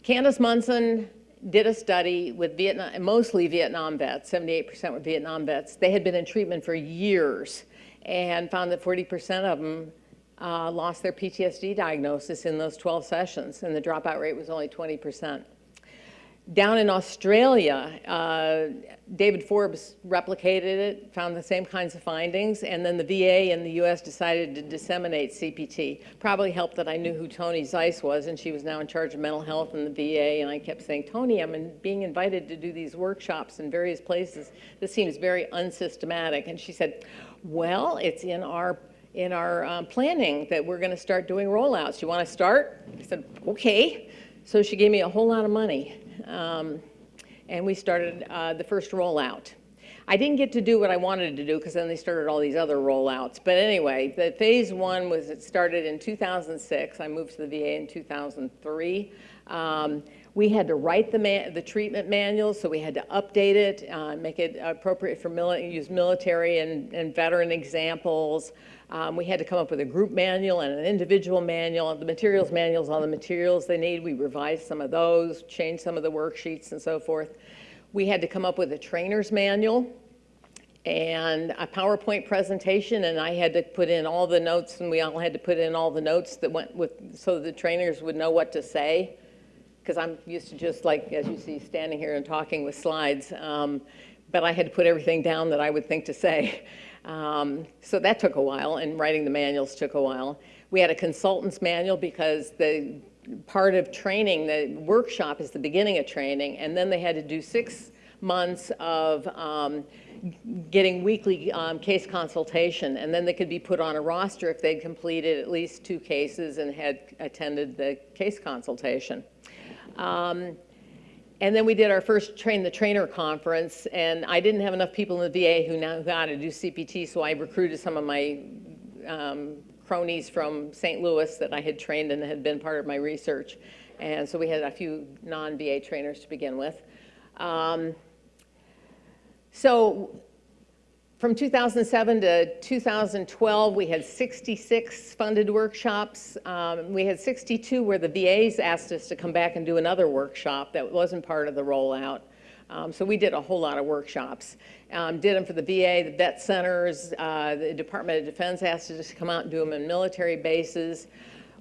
Candice Monson did a study with Vietnam, mostly Vietnam vets, 78% were Vietnam vets. They had been in treatment for years and found that 40% of them uh, lost their PTSD diagnosis in those 12 sessions, and the dropout rate was only 20%. Down in Australia, uh, David Forbes replicated it, found the same kinds of findings, and then the VA in the US decided to disseminate CPT. Probably helped that I knew who Toni Zeiss was, and she was now in charge of mental health in the VA, and I kept saying, Toni, I'm in, being invited to do these workshops in various places. This seems very unsystematic. And she said, well, it's in our in our um, planning that we're going to start doing rollouts. You want to start? I said, okay. So she gave me a whole lot of money. Um, and we started uh, the first rollout. I didn't get to do what I wanted to do because then they started all these other rollouts. But anyway, the phase one was it started in 2006. I moved to the VA in 2003. Um, we had to write the, the treatment manual, so we had to update it, uh, make it appropriate for mili use military and, and veteran examples. Um, we had to come up with a group manual and an individual manual. The materials manuals on the materials they need. We revised some of those, changed some of the worksheets and so forth. We had to come up with a trainer's manual and a PowerPoint presentation, and I had to put in all the notes, and we all had to put in all the notes that went with, so the trainers would know what to say. Because I'm used to just like, as you see, standing here and talking with slides. Um, but I had to put everything down that I would think to say. Um, so that took a while, and writing the manuals took a while. We had a consultant's manual because the part of training, the workshop is the beginning of training, and then they had to do six months of um, getting weekly um, case consultation, and then they could be put on a roster if they'd completed at least two cases and had attended the case consultation. Um, and then we did our first Train the Trainer conference, and I didn't have enough people in the VA who now how to do CPT, so I recruited some of my um, cronies from St. Louis that I had trained and had been part of my research. And so we had a few non-VA trainers to begin with. Um, so from 2007 to 2012, we had 66 funded workshops. Um, we had 62 where the VAs asked us to come back and do another workshop that wasn't part of the rollout. Um, so we did a whole lot of workshops. Um, did them for the VA, the vet centers, uh, the Department of Defense asked us to come out and do them in military bases.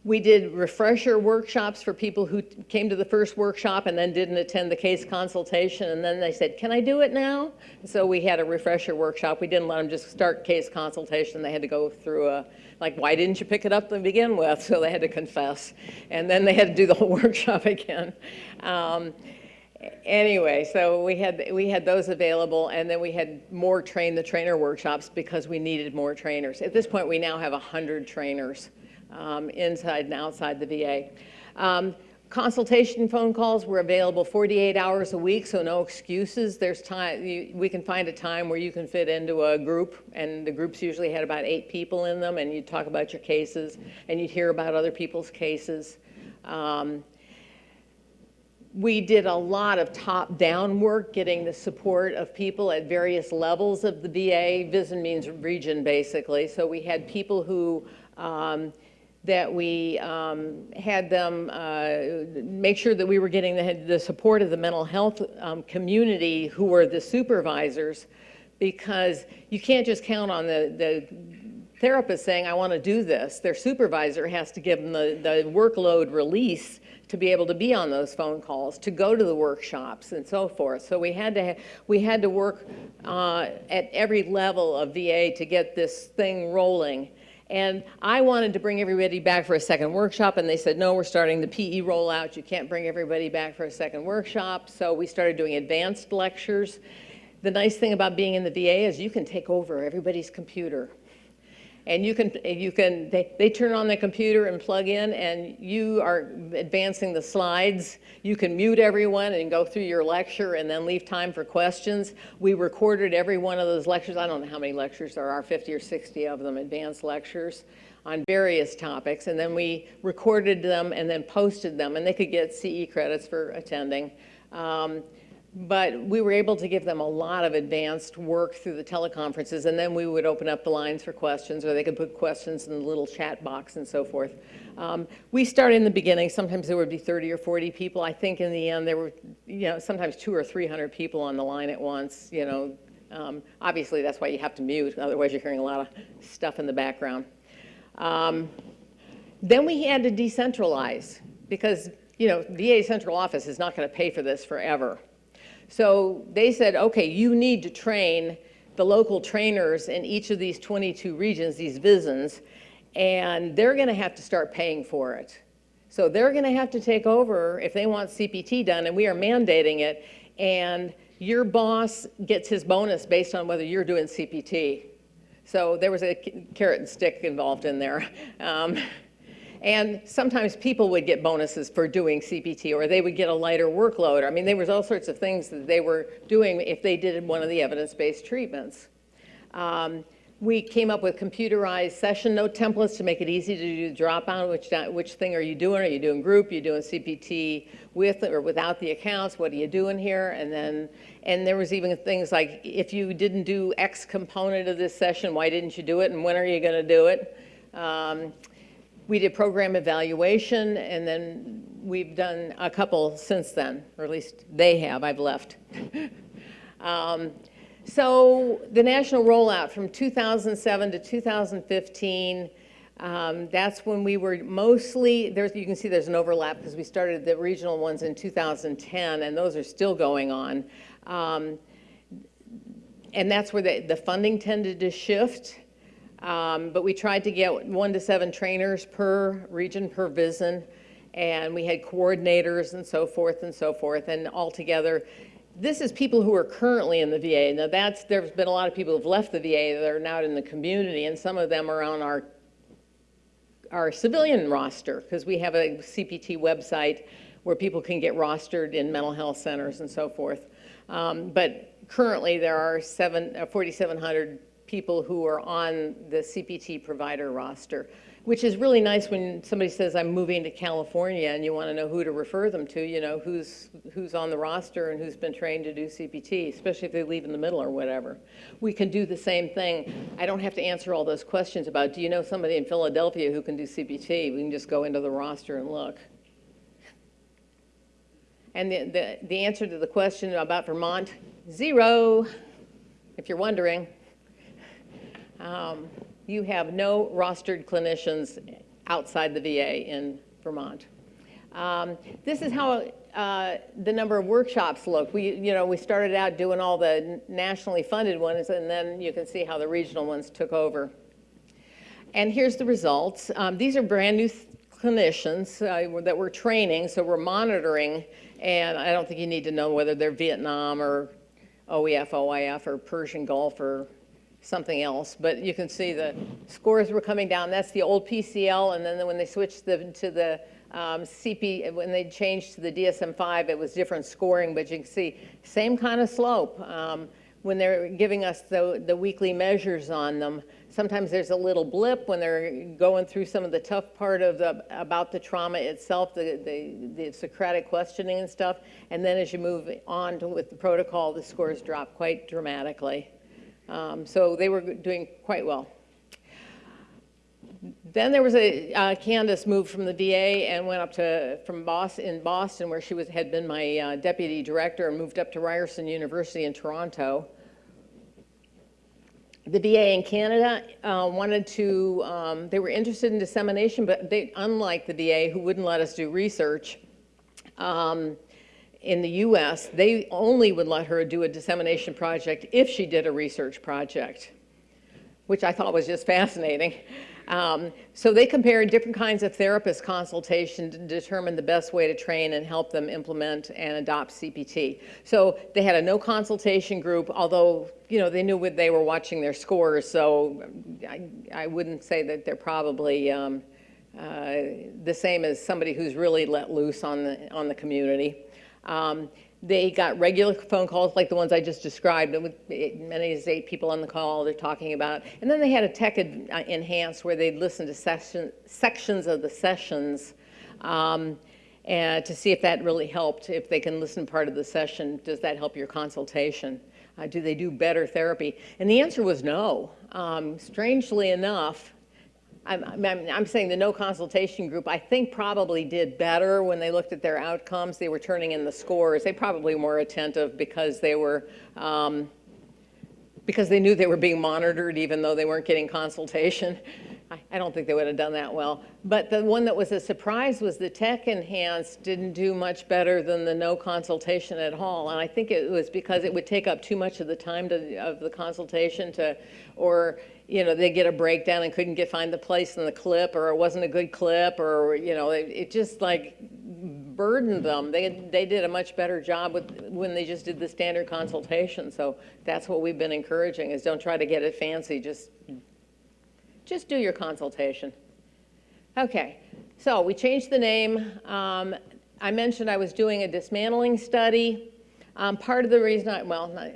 We did refresher workshops for people who came to the first workshop and then didn't attend the case consultation, and then they said, can I do it now? So we had a refresher workshop. We didn't let them just start case consultation. They had to go through a, like, why didn't you pick it up to begin with? So they had to confess. And then they had to do the whole workshop again. Um, anyway, so we had, we had those available, and then we had more train the trainer workshops because we needed more trainers. At this point, we now have 100 trainers um, inside and outside the VA. Um, consultation phone calls were available 48 hours a week, so no excuses. There's time, you, we can find a time where you can fit into a group, and the groups usually had about eight people in them, and you'd talk about your cases, and you'd hear about other people's cases. Um, we did a lot of top-down work, getting the support of people at various levels of the VA. VISN means region, basically. So we had people who um, that we um, had them uh, make sure that we were getting the, the support of the mental health um, community who were the supervisors because you can't just count on the, the therapist saying, I want to do this. Their supervisor has to give them the, the workload release to be able to be on those phone calls, to go to the workshops and so forth. So we had to, we had to work uh, at every level of VA to get this thing rolling. And I wanted to bring everybody back for a second workshop, and they said, no, we're starting the PE rollout. You can't bring everybody back for a second workshop. So we started doing advanced lectures. The nice thing about being in the VA is you can take over everybody's computer and you can, you can they, they turn on the computer and plug in and you are advancing the slides. You can mute everyone and go through your lecture and then leave time for questions. We recorded every one of those lectures. I don't know how many lectures there are, 50 or 60 of them, advanced lectures on various topics. And then we recorded them and then posted them and they could get CE credits for attending. Um, but we were able to give them a lot of advanced work through the teleconferences, and then we would open up the lines for questions, or they could put questions in the little chat box and so forth. Um, we started in the beginning. Sometimes there would be 30 or 40 people. I think in the end there were, you know, sometimes two or 300 people on the line at once. You know, um, obviously that's why you have to mute, otherwise you're hearing a lot of stuff in the background. Um, then we had to decentralize because, you know, VA central office is not going to pay for this forever. So they said, okay, you need to train the local trainers in each of these 22 regions, these VISNs, and they're going to have to start paying for it. So they're going to have to take over if they want CPT done, and we are mandating it, and your boss gets his bonus based on whether you're doing CPT. So there was a carrot and stick involved in there. Um, and sometimes people would get bonuses for doing CPT or they would get a lighter workload. I mean, there was all sorts of things that they were doing if they did one of the evidence-based treatments. Um, we came up with computerized session note templates to make it easy to do drop on, which, which thing are you doing? Are you doing group? Are you doing CPT with or without the accounts? What are you doing here? And then, and there was even things like, if you didn't do X component of this session, why didn't you do it? And when are you gonna do it? Um, we did program evaluation, and then we've done a couple since then, or at least they have, I've left. um, so the national rollout from 2007 to 2015, um, that's when we were mostly, there's, you can see there's an overlap because we started the regional ones in 2010, and those are still going on. Um, and that's where the, the funding tended to shift. Um, but we tried to get one to seven trainers per region, per VISN, and we had coordinators and so forth and so forth, and altogether, this is people who are currently in the VA. Now that's, there's been a lot of people who've left the VA that are now in the community, and some of them are on our, our civilian roster, because we have a CPT website where people can get rostered in mental health centers and so forth. Um, but currently there are seven, uh, 4,700 people who are on the CPT provider roster. which is really nice when somebody says, I'm moving to California, and you want to know who to refer them to, you know, who's, who's on the roster and who's been trained to do CPT, especially if they leave in the middle or whatever. We can do the same thing. I don't have to answer all those questions about, do you know somebody in Philadelphia who can do CPT? We can just go into the roster and look. And the, the, the answer to the question about Vermont, zero, if you're wondering. Um, you have no rostered clinicians outside the VA in Vermont. Um, this is how uh, the number of workshops look. We, you know, we started out doing all the nationally funded ones, and then you can see how the regional ones took over. And here's the results. Um, these are brand new clinicians uh, that we're training, so we're monitoring, and I don't think you need to know whether they're Vietnam or OEF, OIF, or Persian Gulf, or something else, but you can see the scores were coming down. That's the old PCL, and then when they switched the, to the um, CP, when they changed to the DSM-5, it was different scoring, but you can see same kind of slope. Um, when they're giving us the, the weekly measures on them, sometimes there's a little blip when they're going through some of the tough part of the, about the trauma itself, the, the, the Socratic questioning and stuff, and then as you move on to, with the protocol, the scores drop quite dramatically. Um, so they were doing quite well. Then there was a, uh, Candice moved from the VA and went up to, from Boston, in Boston where she was, had been my uh, deputy director and moved up to Ryerson University in Toronto. The VA in Canada uh, wanted to, um, they were interested in dissemination, but they, unlike the VA who wouldn't let us do research, um, in the US, they only would let her do a dissemination project if she did a research project, which I thought was just fascinating. Um, so they compared different kinds of therapist consultation to determine the best way to train and help them implement and adopt CPT. So they had a no consultation group, although you know they knew what they were watching their scores. So I, I wouldn't say that they're probably um, uh, the same as somebody who's really let loose on the on the community. Um, they got regular phone calls like the ones I just described, with many as eight people on the call they're talking about. And then they had a tech uh, enhanced where they'd listen to session, sections of the sessions um, and to see if that really helped. If they can listen part of the session, does that help your consultation? Uh, do they do better therapy? And the answer was no. Um, strangely enough, I'm, I'm, I'm, saying the no consultation group, I think probably did better when they looked at their outcomes. They were turning in the scores. They probably were more attentive because they were, um, because they knew they were being monitored even though they weren't getting consultation. I, I don't think they would have done that well. But the one that was a surprise was the tech enhanced didn't do much better than the no consultation at all. And I think it was because it would take up too much of the time to, of the consultation to, or you know, they get a breakdown and couldn't get find the place in the clip or it wasn't a good clip or, you know, it, it just like burdened them. They, they did a much better job with when they just did the standard consultation. So that's what we've been encouraging is don't try to get it fancy. Just, just do your consultation. Okay, so we changed the name. Um, I mentioned I was doing a dismantling study. Um, part of the reason I, well, not,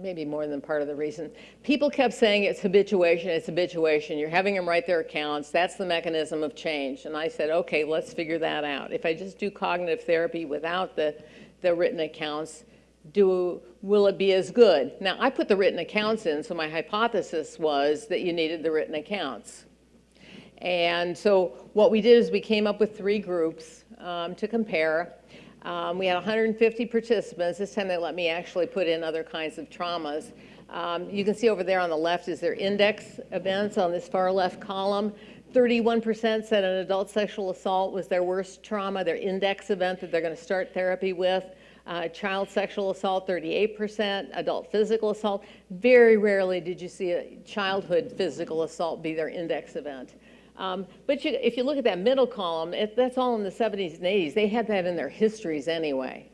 maybe more than part of the reason. People kept saying it's habituation, it's habituation. You're having them write their accounts. That's the mechanism of change. And I said, okay, let's figure that out. If I just do cognitive therapy without the, the written accounts, do, will it be as good? Now, I put the written accounts in, so my hypothesis was that you needed the written accounts. And so what we did is we came up with three groups um, to compare. Um, we had 150 participants. This time they let me actually put in other kinds of traumas. Um, you can see over there on the left is their index events on this far left column. 31% said an adult sexual assault was their worst trauma, their index event that they're going to start therapy with. Uh, child sexual assault, 38%, adult physical assault. Very rarely did you see a childhood physical assault be their index event. Um, but you, if you look at that middle column, it, that's all in the 70s and 80s. They had that in their histories anyway.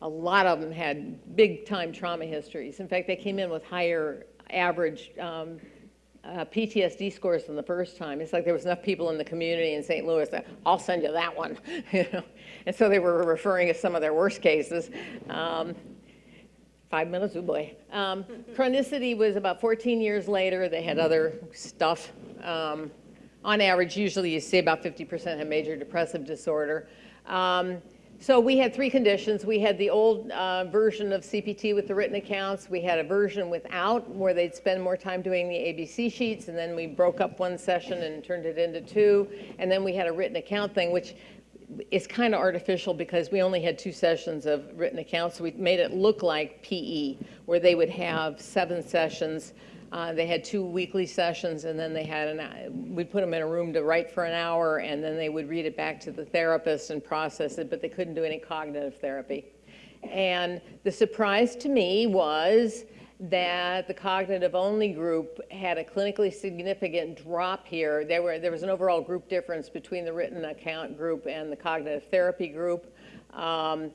A lot of them had big time trauma histories. In fact, they came in with higher average um, uh, PTSD scores than the first time. It's like there was enough people in the community in St. Louis that I'll send you that one, you know. And so they were referring to some of their worst cases. Um, five minutes, oh boy. Um, chronicity was about 14 years later. They had other stuff. Um, on average, usually you see about 50% have major depressive disorder. Um, so we had three conditions. We had the old uh, version of CPT with the written accounts. We had a version without where they'd spend more time doing the ABC sheets, and then we broke up one session and turned it into two. And then we had a written account thing, which is kind of artificial because we only had two sessions of written accounts. So we made it look like PE, where they would have seven sessions. Uh, they had two weekly sessions, and then they had an. We'd put them in a room to write for an hour, and then they would read it back to the therapist and process it. But they couldn't do any cognitive therapy. And the surprise to me was that the cognitive only group had a clinically significant drop here. There, were, there was an overall group difference between the written account group and the cognitive therapy group. Um,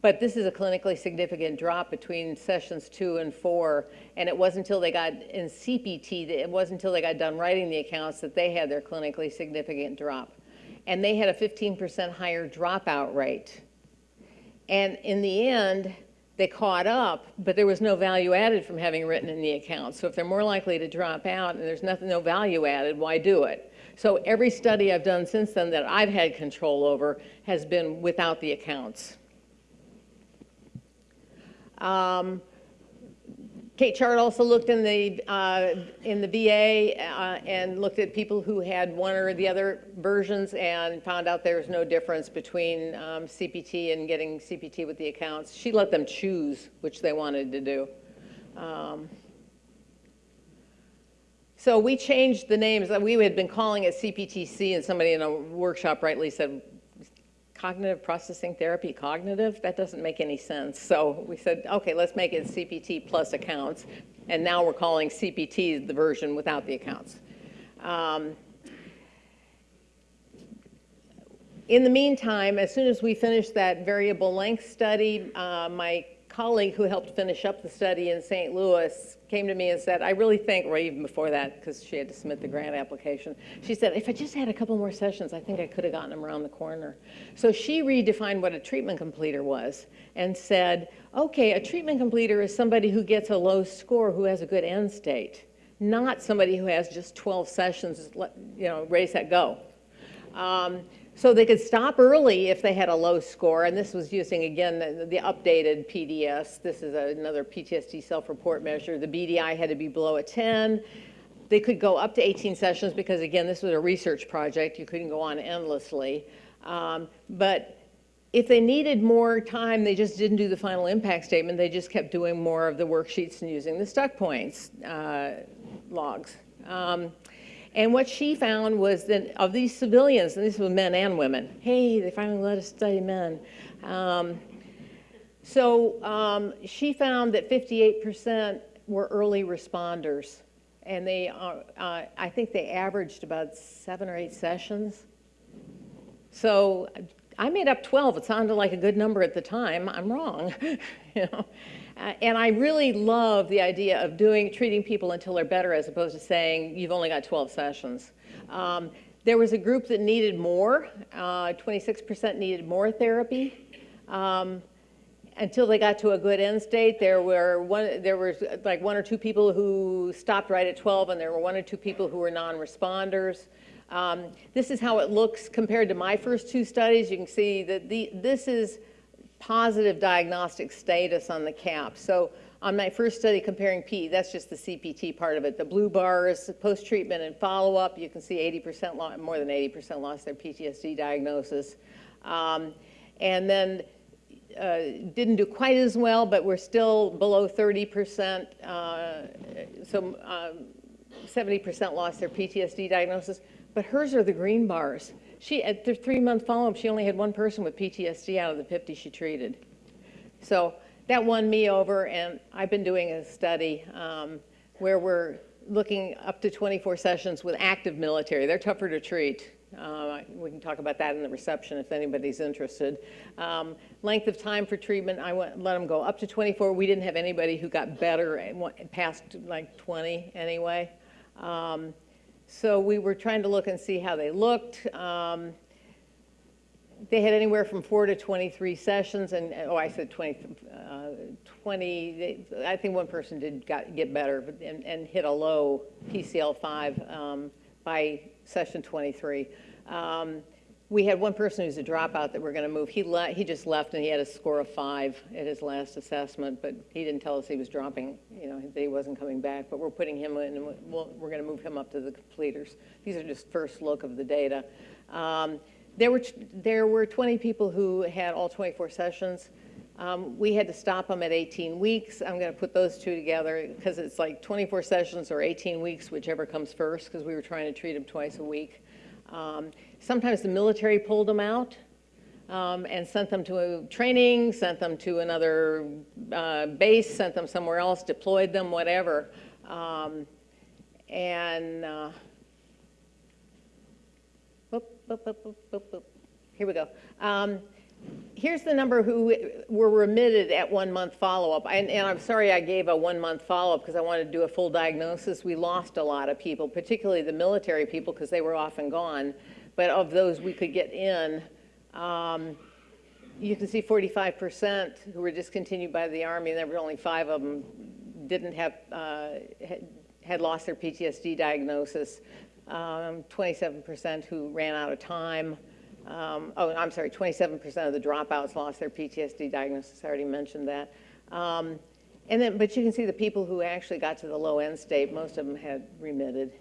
but this is a clinically significant drop between sessions two and four. And it wasn't until they got in CPT, it wasn't until they got done writing the accounts that they had their clinically significant drop. And they had a 15% higher dropout rate. And in the end, they caught up, but there was no value added from having written in the account. So if they're more likely to drop out and there's nothing, no value added, why do it? So every study I've done since then that I've had control over has been without the accounts. Um, Kate Chard also looked in the, uh, in the VA uh, and looked at people who had one or the other versions and found out there was no difference between um, CPT and getting CPT with the accounts. She let them choose which they wanted to do. Um, so we changed the names. That we had been calling it CPTC and somebody in a workshop rightly said, cognitive processing therapy cognitive? That doesn't make any sense. So we said, okay, let's make it CPT plus accounts. And now we're calling CPT the version without the accounts. Um, in the meantime, as soon as we finished that variable length study, uh, my colleague who helped finish up the study in St. Louis came to me and said, I really think, or even before that, because she had to submit the grant application, she said, if I just had a couple more sessions, I think I could have gotten them around the corner. So she redefined what a treatment completer was and said, okay, a treatment completer is somebody who gets a low score who has a good end state, not somebody who has just 12 sessions, you know, raise that go. Um, so they could stop early if they had a low score, and this was using, again, the, the updated PDS. This is a, another PTSD self-report measure. The BDI had to be below a 10. They could go up to 18 sessions because, again, this was a research project. You couldn't go on endlessly. Um, but if they needed more time, they just didn't do the final impact statement. They just kept doing more of the worksheets and using the stuck points uh, logs. Um, and what she found was that of these civilians, and these were men and women, hey, they finally let us study men. Um, so um, she found that 58% were early responders. And they, are, uh, I think they averaged about seven or eight sessions. So I made up 12. It sounded like a good number at the time. I'm wrong. you know? Uh, and I really love the idea of doing treating people until they're better as opposed to saying you've only got 12 sessions. Um, there was a group that needed more. 26% uh, needed more therapy. Um, until they got to a good end state, there were one, there was like one or two people who stopped right at 12, and there were one or two people who were non-responders. Um, this is how it looks compared to my first two studies. You can see that the, this is positive diagnostic status on the cap. So on my first study comparing P, that's just the CPT part of it. The blue bars, post-treatment and follow-up, you can see 80%, more than 80% lost their PTSD diagnosis. Um, and then uh, didn't do quite as well, but we're still below 30%. Uh, so 70% um, lost their PTSD diagnosis. But hers are the green bars. She, at the three-month follow-up, she only had one person with PTSD out of the 50 she treated. So that won me over, and I've been doing a study um, where we're looking up to 24 sessions with active military. They're tougher to treat. Uh, we can talk about that in the reception if anybody's interested. Um, length of time for treatment, I went, let them go up to 24. We didn't have anybody who got better past like 20 anyway. Um, so we were trying to look and see how they looked. Um, they had anywhere from four to 23 sessions, and oh, I said 20, uh, 20 I think one person did got, get better and, and hit a low PCL5 um, by session 23. Um, We had one person who's a dropout that we're going to move. He he just left and he had a score of five at his last assessment, but he didn't tell us he was dropping, you know, that he wasn't coming back. But we're putting him in, and we're going to move him up to the completers. These are just first look of the data. Um, There were, there were 20 people who had all 24 sessions. Um, We had to stop them at 18 weeks. I'm going to put those two together because it's like 24 sessions or 18 weeks, whichever comes first, because we were trying to treat them twice a week. Um, Sometimes the military pulled them out um, and sent them to a training, sent them to another uh, base, sent them somewhere else, deployed them, whatever. Um, And, uh, boop, boop, boop, here we go. Um, Here's the number who were remitted at one-month follow-up. And, and I'm sorry I gave a one-month follow-up because I wanted to do a full diagnosis. We lost a lot of people, particularly the military people because they were often gone. But of those we could get in, um, you can see 45% who were discontinued by the Army, and there were only five of them didn't have, uh, had- lost their PTSD diagnosis. Um, 27% who ran out of time. Um, Oh, I'm sorry, 27% of the dropouts lost their PTSD diagnosis. I already mentioned that. Um, And then, but you can see the people who actually got to the low end state, most of them had remitted.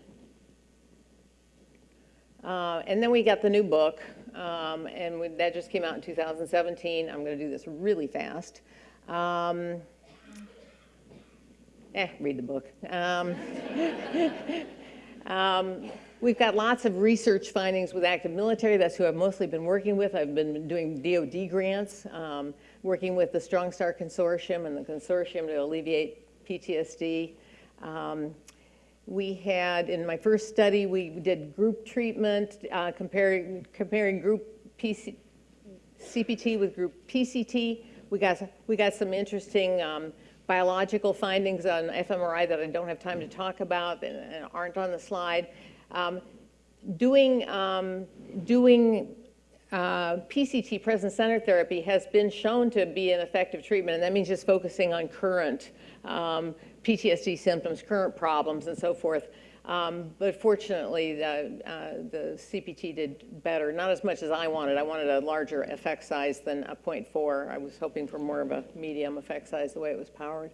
Uh, And then we got the new book, um, and we- that just came out in 2017. I'm going to do this really fast. Um, Eh, read the book. Um, um, We've got lots of research findings with active military. That's who I've mostly been working with. I've been doing DOD grants, um, working with the Strong Star Consortium and the consortium to alleviate PTSD. Um, we had, in my first study, we did group treatment, uh, comparing, comparing group PC, CPT with group PCT. We got, we got some interesting um, biological findings on fMRI that I don't have time to talk about and and aren't on the slide. Um, Doing, um, doing uh, PCT, present center therapy, has been shown to be an effective treatment, and that means just focusing on current um, PTSD symptoms, current problems, and so forth. Um, But fortunately, the, uh, the CPT did better, not as much as I wanted. I wanted a larger effect size than a .4. I was hoping for more of a medium effect size, the way it was powered.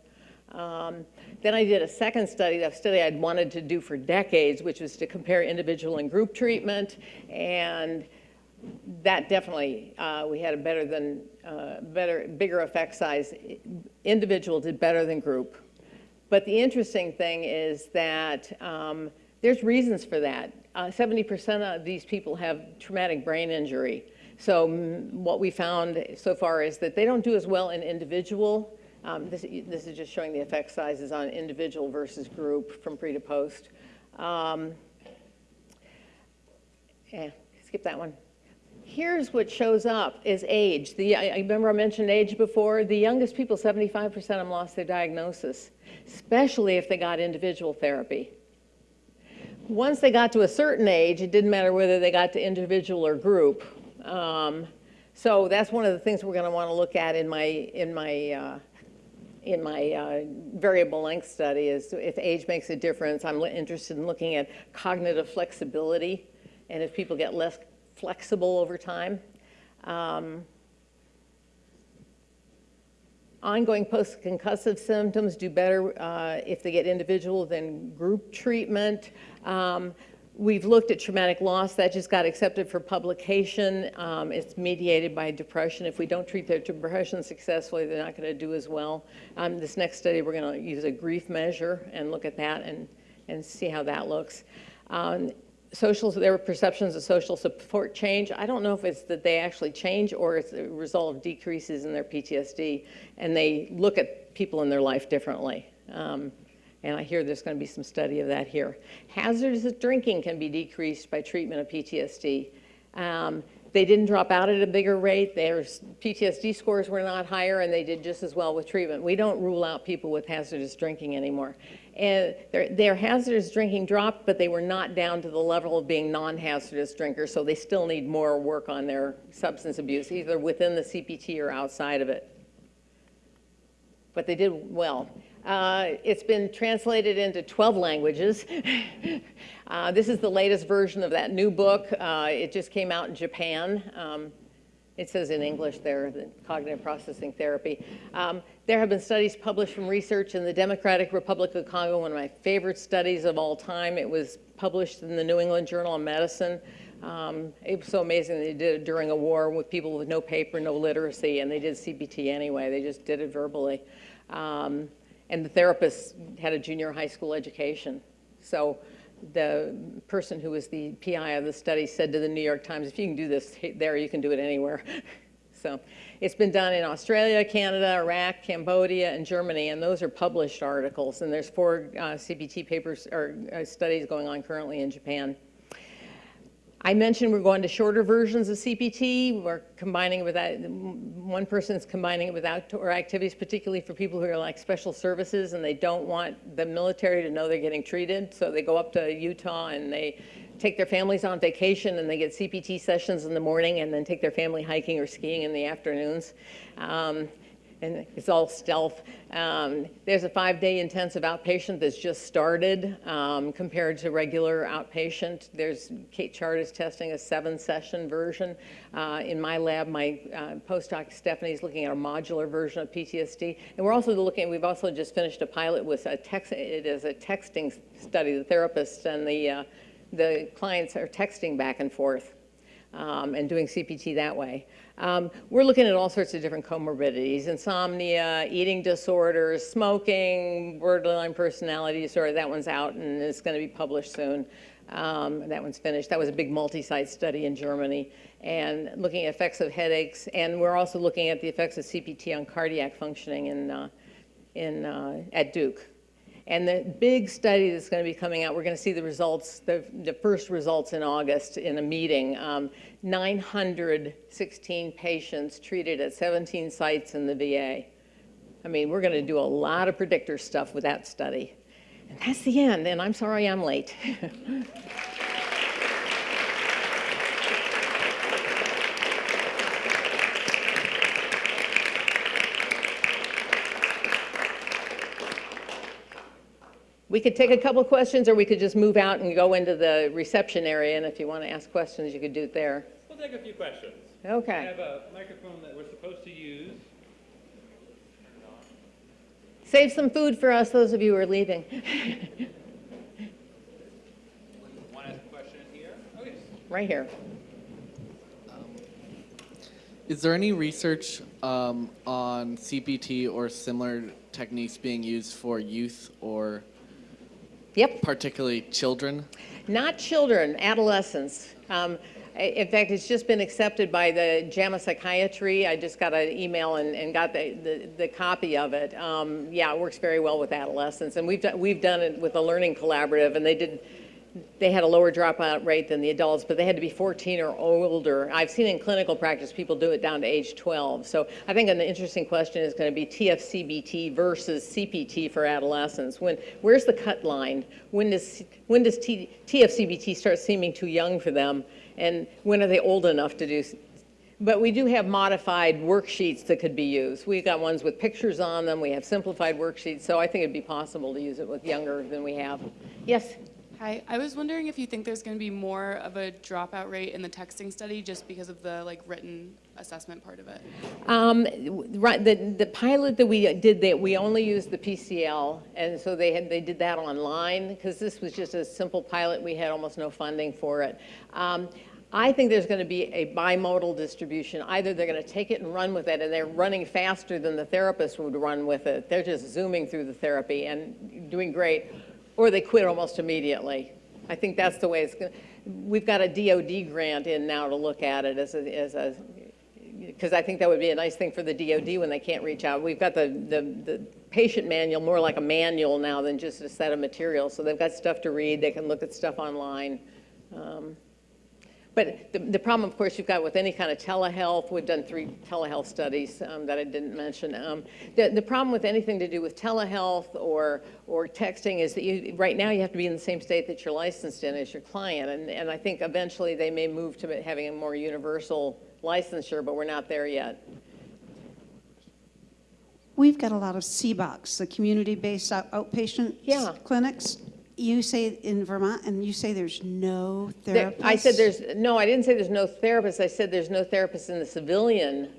Um, Then I did a second study, a study I'd wanted to do for decades, which was to compare individual and group treatment. And that definitely, uh, we had a better than, uh, better, bigger effect size. Individual did better than group. But the interesting thing is that um, there's reasons for that. Uh, 70% of these people have traumatic brain injury. So what we found so far is that they don't do as well in individual. Um, this, this is just showing the effect sizes on individual versus group from pre to post. Um, eh, skip that one. Here's what shows up is age. The, I remember I mentioned age before. The youngest people, 75% of them lost their diagnosis, especially if they got individual therapy. Once they got to a certain age, it didn't matter whether they got to individual or group. Um, so that's one of the things we're going to want to look at in my in my uh, in my uh, variable length study is if age makes a difference. I'm interested in looking at cognitive flexibility and if people get less flexible over time. Um, Ongoing post-concussive symptoms do better uh, if they get individual than group treatment. Um, We've looked at traumatic loss, that just got accepted for publication. Um, It's mediated by depression. If we don't treat their depression successfully, they're not going to do as well. Um, This next study, we're going to use a grief measure and look at that and, and see how that looks. Um, Social, their perceptions of social support change. I don't know if it's that they actually change or it's a result of decreases in their PTSD, and they look at people in their life differently. Um, and I hear there's going to be some study of that here. Hazardous drinking can be decreased by treatment of PTSD. Um, they didn't drop out at a bigger rate. Their PTSD scores were not higher, and they did just as well with treatment. We don't rule out people with hazardous drinking anymore. And their, their hazardous drinking dropped, but they were not down to the level of being non-hazardous drinkers, so they still need more work on their substance abuse, either within the CPT or outside of it but they did well. Uh, It's been translated into 12 languages. Uh, This is the latest version of that new book. Uh, It just came out in Japan. Um, It says in English there, the cognitive processing therapy. Um, There have been studies published from research in the Democratic Republic of Congo, one of my favorite studies of all time. It was published in the New England Journal of Medicine. Um, It was so amazing they did it during a war with people with no paper, no literacy, and they did CPT anyway. They just did it verbally. Um, And the therapist had a junior high school education. So the person who was the PI of the study said to the New York Times, if you can do this there, you can do it anywhere. So it's been done in Australia, Canada, Iraq, Cambodia, and Germany, and those are published articles. And there's four uh, CPT papers or uh, studies going on currently in Japan. I mentioned we're going to shorter versions of CPT. We're combining it with that. One person's combining it with outdoor activities, particularly for people who are like special services and they don't want the military to know they're getting treated. So they go up to Utah and they take their families on vacation and they get CPT sessions in the morning and then take their family hiking or skiing in the afternoons. Um, and it's all stealth. Um, there's a five-day intensive outpatient that's just started um, compared to regular outpatient. There's Kate Chard is testing a seven-session version. Uh, in my lab, my uh, postdoc is looking at a modular version of PTSD, and we're also looking. We've also just finished a pilot with a text. It is a texting study. The therapists and the uh, the clients are texting back and forth um, and doing CPT that way. Um, we're looking at all sorts of different comorbidities, insomnia, eating disorders, smoking, borderline personality disorder. That one's out and it's going to be published soon. Um, that one's finished. That was a big multi-site study in Germany and looking at effects of headaches. And we're also looking at the effects of CPT on cardiac functioning in, uh, in, uh, at Duke. And the big study that's going to be coming out, we're going to see the results, the, the first results in August in a meeting. Um, 916 patients treated at 17 sites in the VA. I mean, we're going to do a lot of predictor stuff with that study. And that's the end, and I'm sorry I'm late. We could take a couple questions, or we could just move out and go into the reception area, and if you want to ask questions, you could do it there. We'll take a few questions. We Okay. have a microphone that we're supposed to use. Save some food for us, those of you who are leaving. Want to ask a question here? Oh, yes. Right here. Is there any research um, on CPT or similar techniques being used for youth or Yep. particularly children? Not children, adolescents. Um, in fact, it's just been accepted by the JAMA Psychiatry. I just got an email and, and got the, the, the copy of it. Um, yeah, it works very well with adolescents. And we've done, we've done it with a learning collaborative, and they did, they had a lower dropout rate than the adults, but they had to be 14 or older. I've seen in clinical practice people do it down to age 12. So I think an interesting question is going to be TFCBT versus CPT for adolescents. When where's the cut line? When does when does T, TFCBT start seeming too young for them, and when are they old enough to do? But we do have modified worksheets that could be used. We've got ones with pictures on them. We have simplified worksheets, so I think it'd be possible to use it with younger than we have. Yes. Hi, I was wondering if you think there's going to be more of a dropout rate in the texting study just because of the like written assessment part of it. Um, right, the, the pilot that we did, that we only used the PCL, and so they had, they did that online, because this was just a simple pilot, we had almost no funding for it. Um, I think there's gonna be a bimodal distribution, either they're gonna take it and run with it, and they're running faster than the therapist would run with it, they're just zooming through the therapy and doing great, or they quit almost immediately. I think that's the way it's gonna, we've got a DOD grant in now to look at it as a, as a because I think that would be a nice thing for the DOD when they can't reach out. We've got the, the, the patient manual more like a manual now than just a set of materials. So they've got stuff to read, they can look at stuff online. Um, But the, the problem, of course, you've got with any kind of telehealth, we've done three telehealth studies um, that I didn't mention. Um, The, the problem with anything to do with telehealth or, or texting is that you, right now you have to be in the same state that you're licensed in as your client. And, and I think eventually they may move to having a more universal licensure, but we're not there yet. we've got a lot of CBOCs, the community-based out- outpatient Yeah. clinics. You say in Vermont, and you say there's no therapists? I said there's, no, I didn't say there's no therapists, I said there's no therapists in the civilian.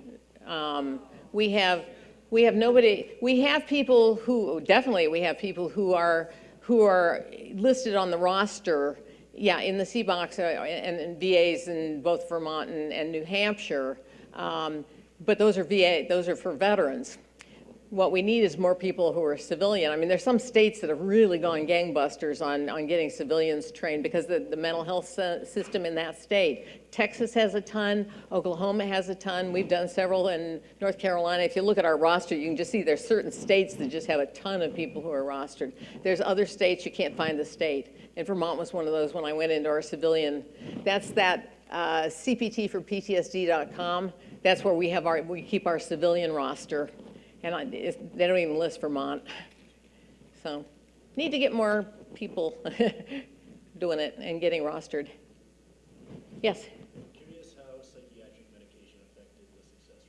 um, We have, we have nobody, we have people who, definitely, we have people who are, who are listed on the roster, yeah, in the CBOCs uh, and and VAs in both Vermont and and New Hampshire. Um, But those are VA, those are for veterans. What we need is more people who are civilian. I mean, there's some states that have really gone gangbusters on, on getting civilians trained because the, the mental health system in that state. Texas has a ton, Oklahoma has a ton, we've done several in North Carolina. If you look at our roster, you can just see there's certain states that just have a ton of people who are rostered. There's other states, you can't find the state. And Vermont was one of those when I went into our civilian. That's that uh, CPT for PTSD.com. That's where we have our, we keep our civilian roster. And I, they don't even list Vermont. So, need to get more people doing it and getting rostered. Yes? Curious how psychiatric medication affected the success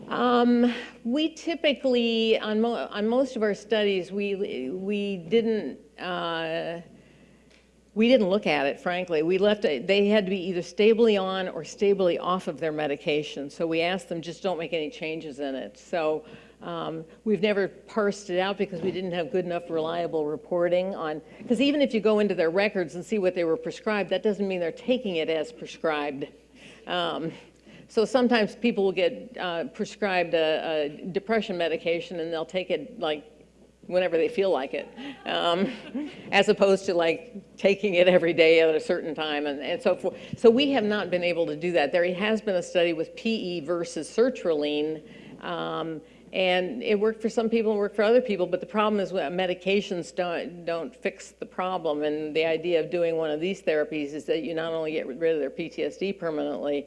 rates. Um, we typically, on mo, on most of our studies, we, we didn't, uh, we didn't look at it, frankly. We left, it- they had to be either stably on or stably off of their medication. So we asked them, just don't make any changes in it. So um, we've never parsed it out because we didn't have good enough reliable reporting on, because even if you go into their records and see what they were prescribed, that doesn't mean they're taking it as prescribed. Um, so sometimes people will get uh, prescribed a, a depression medication and they'll take it like whenever they feel like it, um, as opposed to like taking it every day at a certain time and, and so forth. So we have not been able to do that. There has been a study with PE versus sertraline, um, and it worked for some people and worked for other people, but the problem is medications don't, don't fix the problem. And the idea of doing one of these therapies is that you not only get rid of their PTSD permanently,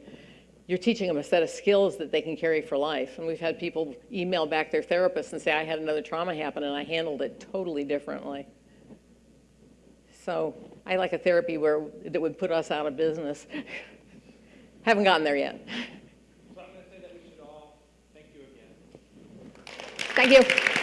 you're teaching them a set of skills that they can carry for life. And we've had people email back their therapists and say, I had another trauma happen and I handled it totally differently. So I like a therapy where, that would put us out of business. Haven't gotten there yet. So I'm gonna say that we should all thank you again. Thank you.